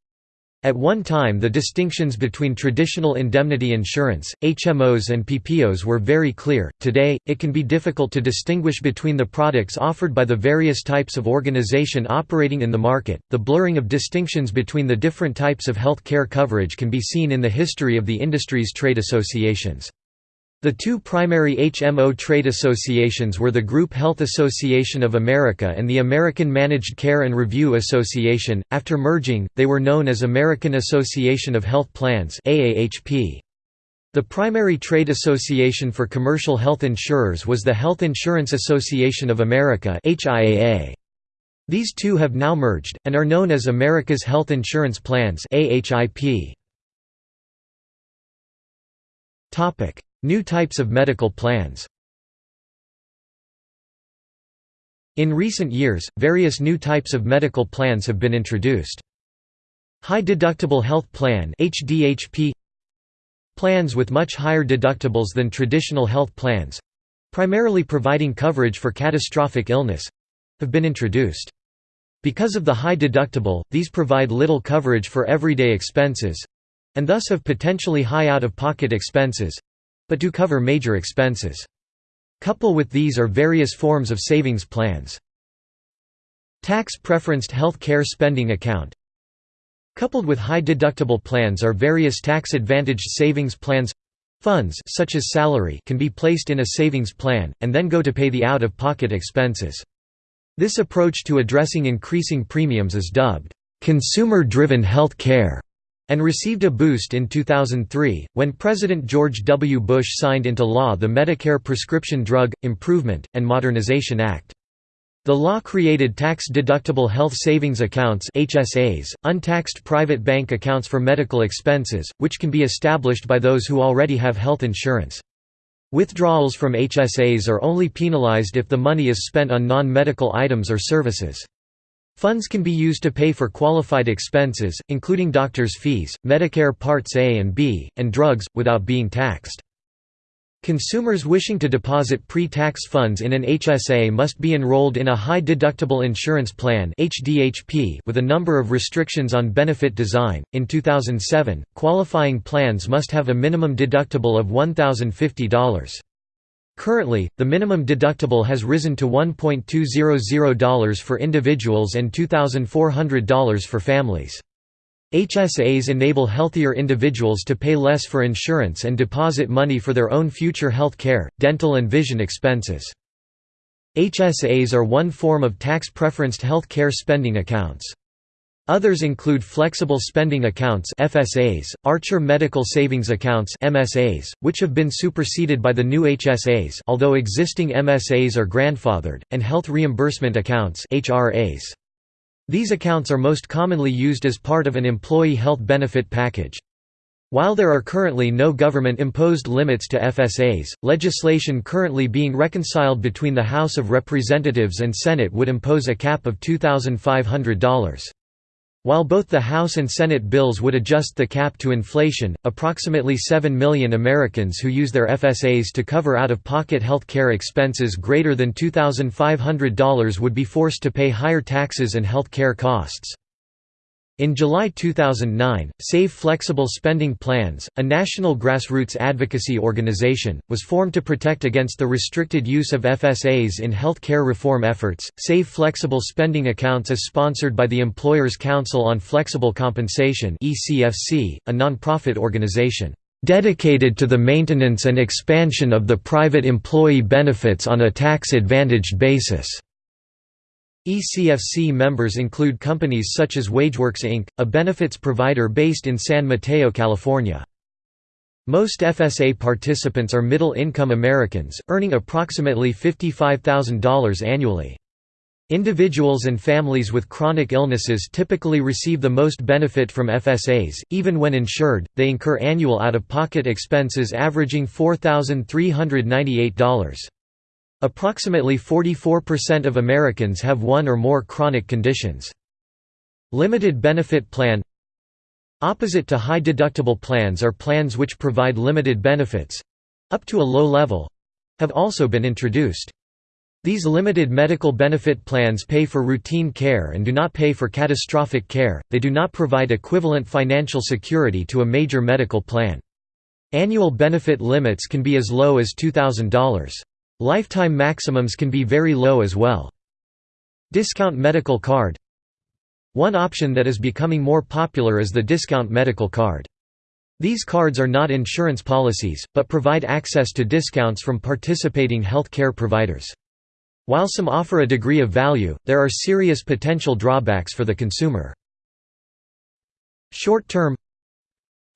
At one time the distinctions between traditional indemnity insurance, HMOs and PPOs were very clear, today, it can be difficult to distinguish between the products offered by the various types of organization operating in the market. The blurring of distinctions between the different types of health care coverage can be seen in the history of the industry's trade associations. The two primary HMO trade associations were the Group Health Association of America and the American Managed Care and Review Association. After merging, they were known as American Association of Health Plans (AAHP). The primary trade association for commercial health insurers was the Health Insurance Association of America (HIAA). These two have now merged and are known as America's Health Insurance Plans (AHIP). Topic: New types of medical plans In recent years, various new types of medical plans have been introduced. High Deductible Health Plan HDHP Plans with much higher deductibles than traditional health plans—primarily providing coverage for catastrophic illness—have been introduced. Because of the high deductible, these provide little coverage for everyday expenses—and thus have potentially high out-of-pocket expenses, but do cover major expenses. Couple with these are various forms of savings plans. Tax-preferenced health care spending account Coupled with high deductible plans are various tax-advantaged savings plans Funds such as salary can be placed in a savings plan, and then go to pay the out-of-pocket expenses. This approach to addressing increasing premiums is dubbed, "...consumer-driven health care", and received a boost in 2003, when President George W. Bush signed into law the Medicare Prescription Drug, Improvement, and Modernization Act. The law created tax-deductible health savings accounts HSAs, untaxed private bank accounts for medical expenses, which can be established by those who already have health insurance. Withdrawals from HSAs are only penalized if the money is spent on non-medical items or services. Funds can be used to pay for qualified expenses, including doctors' fees, Medicare Parts A and B, and drugs, without being taxed. Consumers wishing to deposit pre-tax funds in an HSA must be enrolled in a high-deductible insurance plan (HDHP) with a number of restrictions on benefit design. In 2007, qualifying plans must have a minimum deductible of $1,050. Currently, the minimum deductible has risen to $1.200 for individuals and $2,400 for families. HSAs enable healthier individuals to pay less for insurance and deposit money for their own future health care, dental and vision expenses. HSAs are one form of tax-preferenced health care spending accounts. Others include flexible spending accounts FSAs, Archer Medical Savings Accounts MSAs, which have been superseded by the new HSAs although existing MSAs are grandfathered, and health reimbursement accounts HRAs. These accounts are most commonly used as part of an employee health benefit package. While there are currently no government-imposed limits to FSAs, legislation currently being reconciled between the House of Representatives and Senate would impose a cap of $2,500. While both the House and Senate bills would adjust the cap to inflation, approximately 7 million Americans who use their FSAs to cover out-of-pocket health care expenses greater than $2,500 would be forced to pay higher taxes and health care costs. In July 2009, Save Flexible Spending Plans, a national grassroots advocacy organization, was formed to protect against the restricted use of FSAs in health care reform efforts. Save Flexible Spending Accounts is sponsored by the Employers Council on Flexible Compensation a nonprofit organization dedicated to the maintenance and expansion of the private employee benefits on a tax-advantaged basis. ECFC members include companies such as WageWorks Inc., a benefits provider based in San Mateo, California. Most FSA participants are middle-income Americans, earning approximately $55,000 annually. Individuals and families with chronic illnesses typically receive the most benefit from FSAs, even when insured, they incur annual out-of-pocket expenses averaging $4,398. Approximately 44% of Americans have one or more chronic conditions. Limited benefit plan Opposite to high deductible plans are plans which provide limited benefits—up to a low level—have also been introduced. These limited medical benefit plans pay for routine care and do not pay for catastrophic care, they do not provide equivalent financial security to a major medical plan. Annual benefit limits can be as low as $2,000. Lifetime maximums can be very low as well. Discount medical card One option that is becoming more popular is the discount medical card. These cards are not insurance policies, but provide access to discounts from participating health care providers. While some offer a degree of value, there are serious potential drawbacks for the consumer. Short-term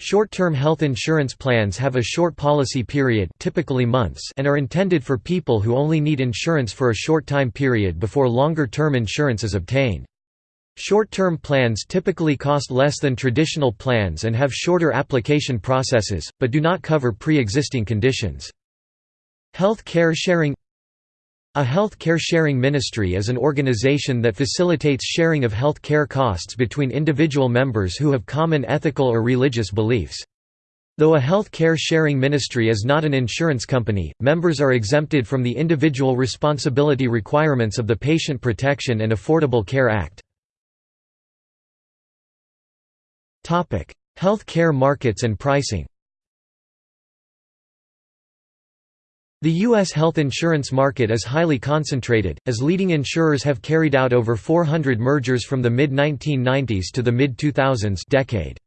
Short-term health insurance plans have a short policy period typically months and are intended for people who only need insurance for a short time period before longer-term insurance is obtained. Short-term plans typically cost less than traditional plans and have shorter application processes, but do not cover pre-existing conditions. Health care sharing a health care sharing ministry is an organization that facilitates sharing of health care costs between individual members who have common ethical or religious beliefs. Though a health care sharing ministry is not an insurance company, members are exempted from the individual responsibility requirements of the Patient Protection and Affordable Care Act. Health care markets and pricing The U.S. health insurance market is highly concentrated, as leading insurers have carried out over 400 mergers from the mid-1990s to the mid-2000s decade.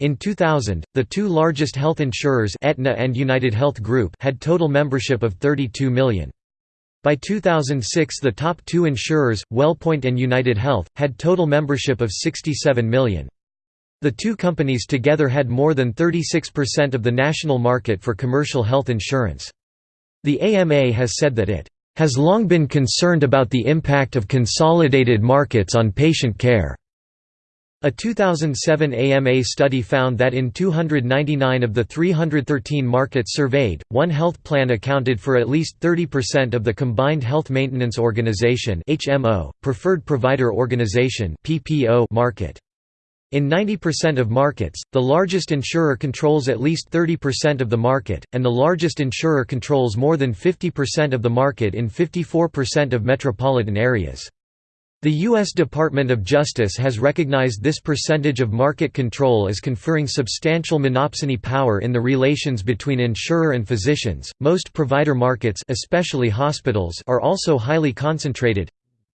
In 2000, the two largest health insurers Aetna and United Health Group had total membership of 32 million. By 2006 the top two insurers, WellPoint and United Health, had total membership of 67 million. The two companies together had more than 36% of the national market for commercial health insurance. The AMA has said that it has long been concerned about the impact of consolidated markets on patient care. A 2007 AMA study found that in 299 of the 313 markets surveyed, one health plan accounted for at least 30% of the combined health maintenance organization (HMO), preferred provider organization market. In 90% of markets, the largest insurer controls at least 30% of the market, and the largest insurer controls more than 50% of the market in 54% of metropolitan areas. The U.S. Department of Justice has recognized this percentage of market control as conferring substantial monopsony power in the relations between insurer and physicians. Most provider markets, especially hospitals, are also highly concentrated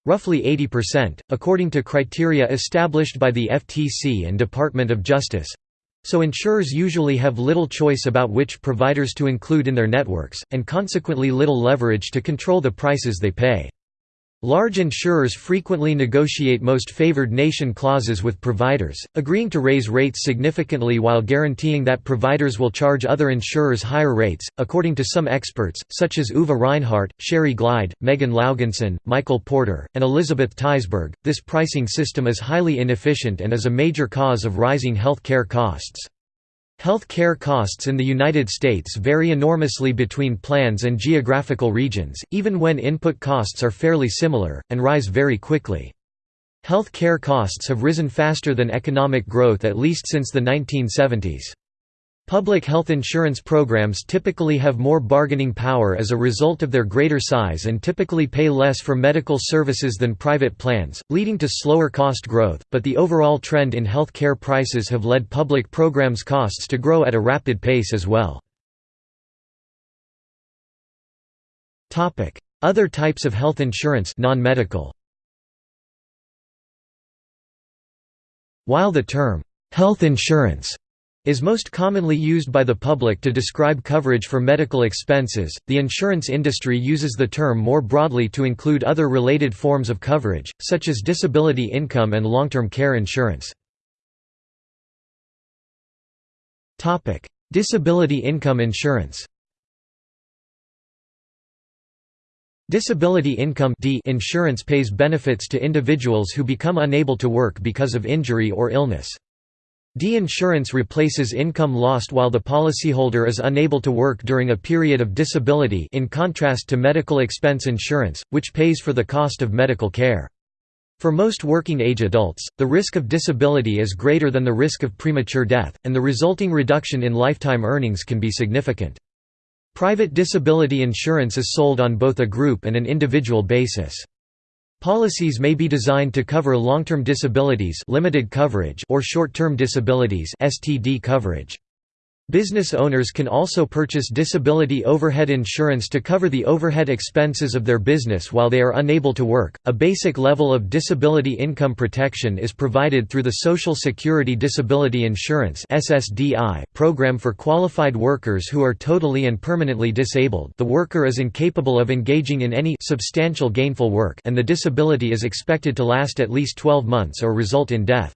roughly 80%, according to criteria established by the FTC and Department of Justice. So insurers usually have little choice about which providers to include in their networks, and consequently little leverage to control the prices they pay. Large insurers frequently negotiate most favored nation clauses with providers, agreeing to raise rates significantly while guaranteeing that providers will charge other insurers higher rates. According to some experts, such as Uwe Reinhardt, Sherry Glied, Megan Laugesen, Michael Porter, and Elizabeth Teisberg, this pricing system is highly inefficient and is a major cause of rising health care costs. Health care costs in the United States vary enormously between plans and geographical regions, even when input costs are fairly similar, and rise very quickly. Health care costs have risen faster than economic growth at least since the 1970s. Public health insurance programs typically have more bargaining power as a result of their greater size and typically pay less for medical services than private plans, leading to slower cost growth, but the overall trend in health care prices have led public programs' costs to grow at a rapid pace as well. Other types of health insurance non-medical. While the term, "'health insurance' is most commonly used by the public to describe coverage for medical expenses. The insurance industry uses the term more broadly to include other related forms of coverage, such as disability income and long-term care insurance. Topic: Disability income insurance. Disability income insurance pays benefits to individuals who become unable to work because of injury or illness. D-insurance replaces income lost while the policyholder is unable to work during a period of disability in contrast to medical expense insurance, which pays for the cost of medical care. For most working-age adults, the risk of disability is greater than the risk of premature death, and the resulting reduction in lifetime earnings can be significant. Private disability insurance is sold on both a group and an individual basis. Policies may be designed to cover long-term disabilities limited coverage or short-term disabilities STD coverage. Business owners can also purchase disability overhead insurance to cover the overhead expenses of their business while they are unable to work. A basic level of disability income protection is provided through the Social Security Disability Insurance (SSDI) program for qualified workers who are totally and permanently disabled. The worker is incapable of engaging in any substantial gainful work, and the disability is expected to last at least 12 months or result in death.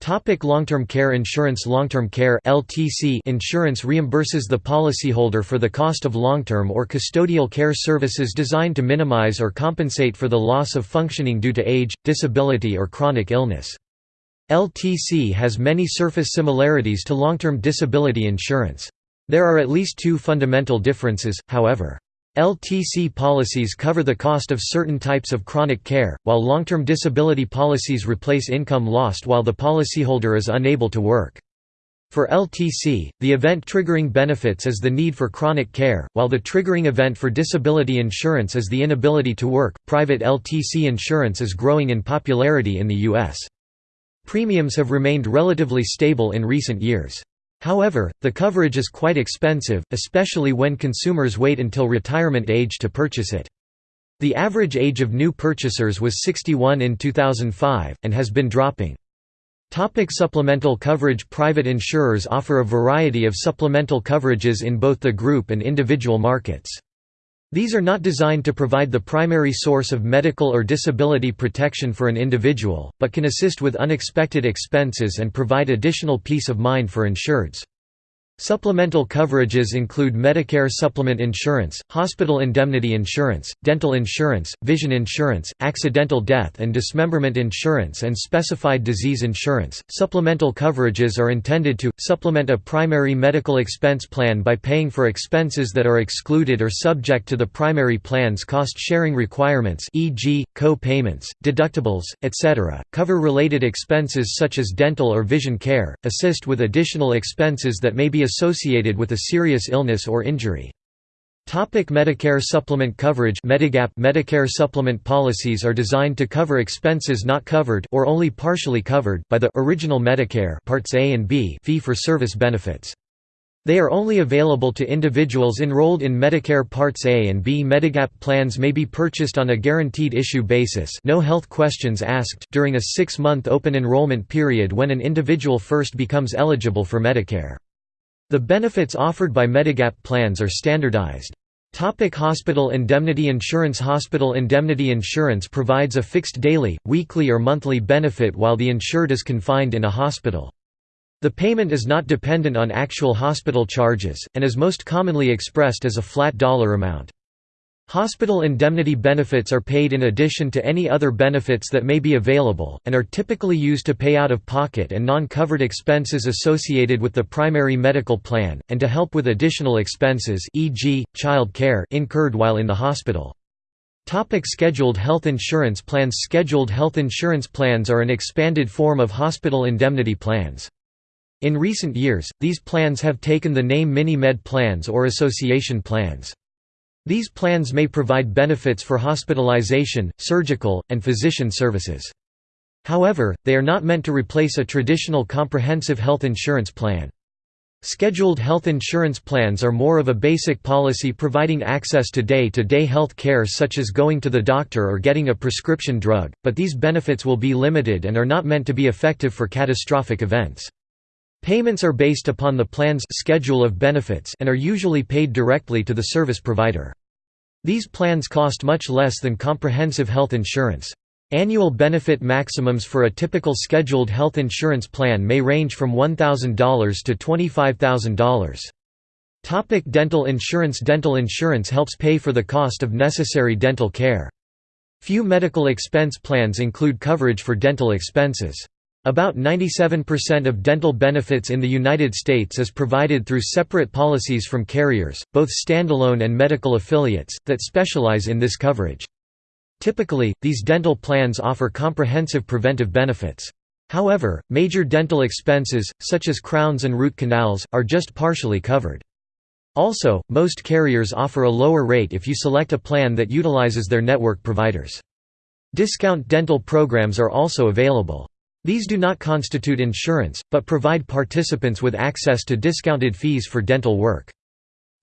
Topic long-term care insurance Long-term care LTC insurance reimburses the policyholder for the cost of long-term or custodial care services designed to minimize or compensate for the loss of functioning due to age, disability or chronic illness. LTC has many surface similarities to long-term disability insurance. There are at least two fundamental differences, however. LTC policies cover the cost of certain types of chronic care, while long-term disability policies replace income lost while the policyholder is unable to work. For LTC, the event triggering benefits is the need for chronic care, while the triggering event for disability insurance is the inability to work. Private LTC insurance is growing in popularity in the U.S. Premiums have remained relatively stable in recent years. However, the coverage is quite expensive, especially when consumers wait until retirement age to purchase it. The average age of new purchasers was 61 in 2005, and has been dropping. Topic supplemental coverage Private insurers offer a variety of supplemental coverages in both the group and individual markets. These are not designed to provide the primary source of medical or disability protection for an individual, but can assist with unexpected expenses and provide additional peace of mind for insureds. Supplemental coverages include Medicare supplement insurance, hospital indemnity insurance, dental insurance, vision insurance, accidental death and dismemberment insurance, and specified disease insurance. Supplemental coverages are intended to supplement a primary medical expense plan by paying for expenses that are excluded or subject to the primary plan's cost sharing requirements, e.g., co payments, deductibles, etc., cover related expenses such as dental or vision care, assist with additional expenses that may be associated with a serious illness or injury. Topic Medicare supplement coverage Medigap Medicare supplement policies are designed to cover expenses not covered or only partially covered by the original Medicare Parts A and B fee-for-service benefits. They are only available to individuals enrolled in Medicare Parts A and B. Medigap plans may be purchased on a guaranteed issue basis no health questions asked during a six-month open enrollment period when an individual first becomes eligible for Medicare. The benefits offered by Medigap plans are standardized. Topic hospital indemnity insurance Hospital indemnity insurance provides a fixed daily, weekly or monthly benefit while the insured is confined in a hospital. The payment is not dependent on actual hospital charges, and is most commonly expressed as a flat dollar amount. Hospital indemnity benefits are paid in addition to any other benefits that may be available, and are typically used to pay out-of-pocket and non-covered expenses associated with the primary medical plan, and to help with additional expenses e.g., child care incurred while in the hospital. Topic scheduled health insurance plans Scheduled health insurance plans are an expanded form of hospital indemnity plans. In recent years, these plans have taken the name Mini-Med plans or association plans. These plans may provide benefits for hospitalization, surgical, and physician services. However, they are not meant to replace a traditional comprehensive health insurance plan. Scheduled health insurance plans are more of a basic policy providing access to day-to-day -day health care such as going to the doctor or getting a prescription drug, but these benefits will be limited and are not meant to be effective for catastrophic events. Payments are based upon the plan's schedule of benefits and are usually paid directly to the service provider. These plans cost much less than comprehensive health insurance. Annual benefit maximums for a typical scheduled health insurance plan may range from $1,000 to $25,000. Topic dental insurance Dental insurance helps pay for the cost of necessary dental care. Few medical expense plans include coverage for dental expenses. About 97% of dental benefits in the United States is provided through separate policies from carriers, both standalone and medical affiliates, that specialize in this coverage. Typically, these dental plans offer comprehensive preventive benefits. However, major dental expenses, such as crowns and root canals, are just partially covered. Also, most carriers offer a lower rate if you select a plan that utilizes their network providers. Discount dental programs are also available. These do not constitute insurance, but provide participants with access to discounted fees for dental work.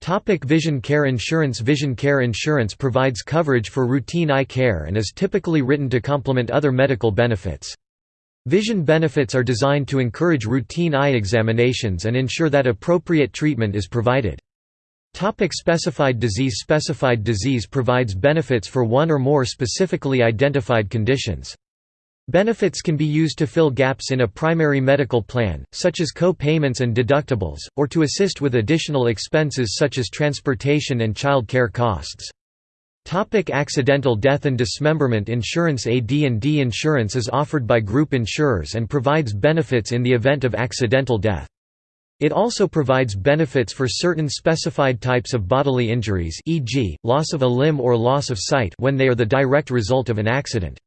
Topic vision care insurance Vision care insurance provides coverage for routine eye care and is typically written to complement other medical benefits. Vision benefits are designed to encourage routine eye examinations and ensure that appropriate treatment is provided. Topic specified disease Specified disease provides benefits for one or more specifically identified conditions. Benefits can be used to fill gaps in a primary medical plan, such as co-payments and deductibles, or to assist with additional expenses such as transportation and child care costs. Topic accidental death and dismemberment insurance AD&D insurance is offered by group insurers and provides benefits in the event of accidental death. It also provides benefits for certain specified types of bodily injuries e.g., loss of a limb or loss of sight when they are the direct result of an accident.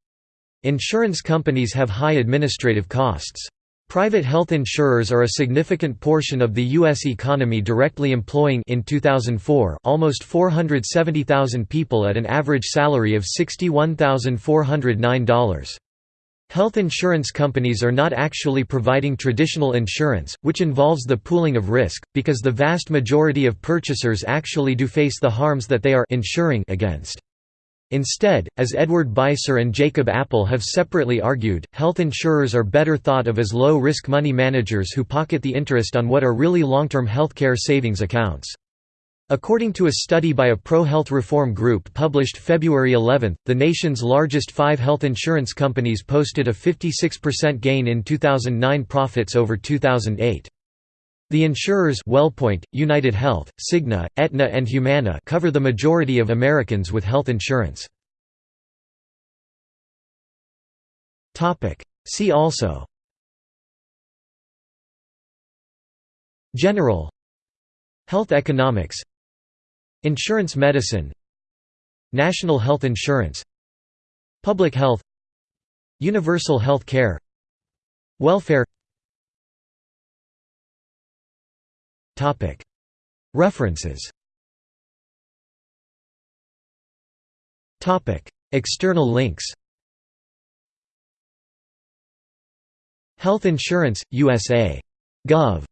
Insurance companies have high administrative costs. Private health insurers are a significant portion of the U.S. economy directly employing in 2004 almost 470,000 people at an average salary of $61,409. Health insurance companies are not actually providing traditional insurance, which involves the pooling of risk, because the vast majority of purchasers actually do face the harms that they are insuring against. Instead, as Edward Beiser and Jacob Appel have separately argued, health insurers are better thought of as low-risk money managers who pocket the interest on what are really long-term healthcare savings accounts. According to a study by a pro-health reform group published February 11, the nation's largest five health insurance companies posted a 56% gain in 2009 profits over 2008. The insurers WellPoint, United Health, Cigna, Aetna and Humana cover the majority of Americans with health insurance. See also. General. Health economics. Insurance medicine. National health insurance. Public health. Universal health care. Welfare References External links Health Insurance, USA. Gov.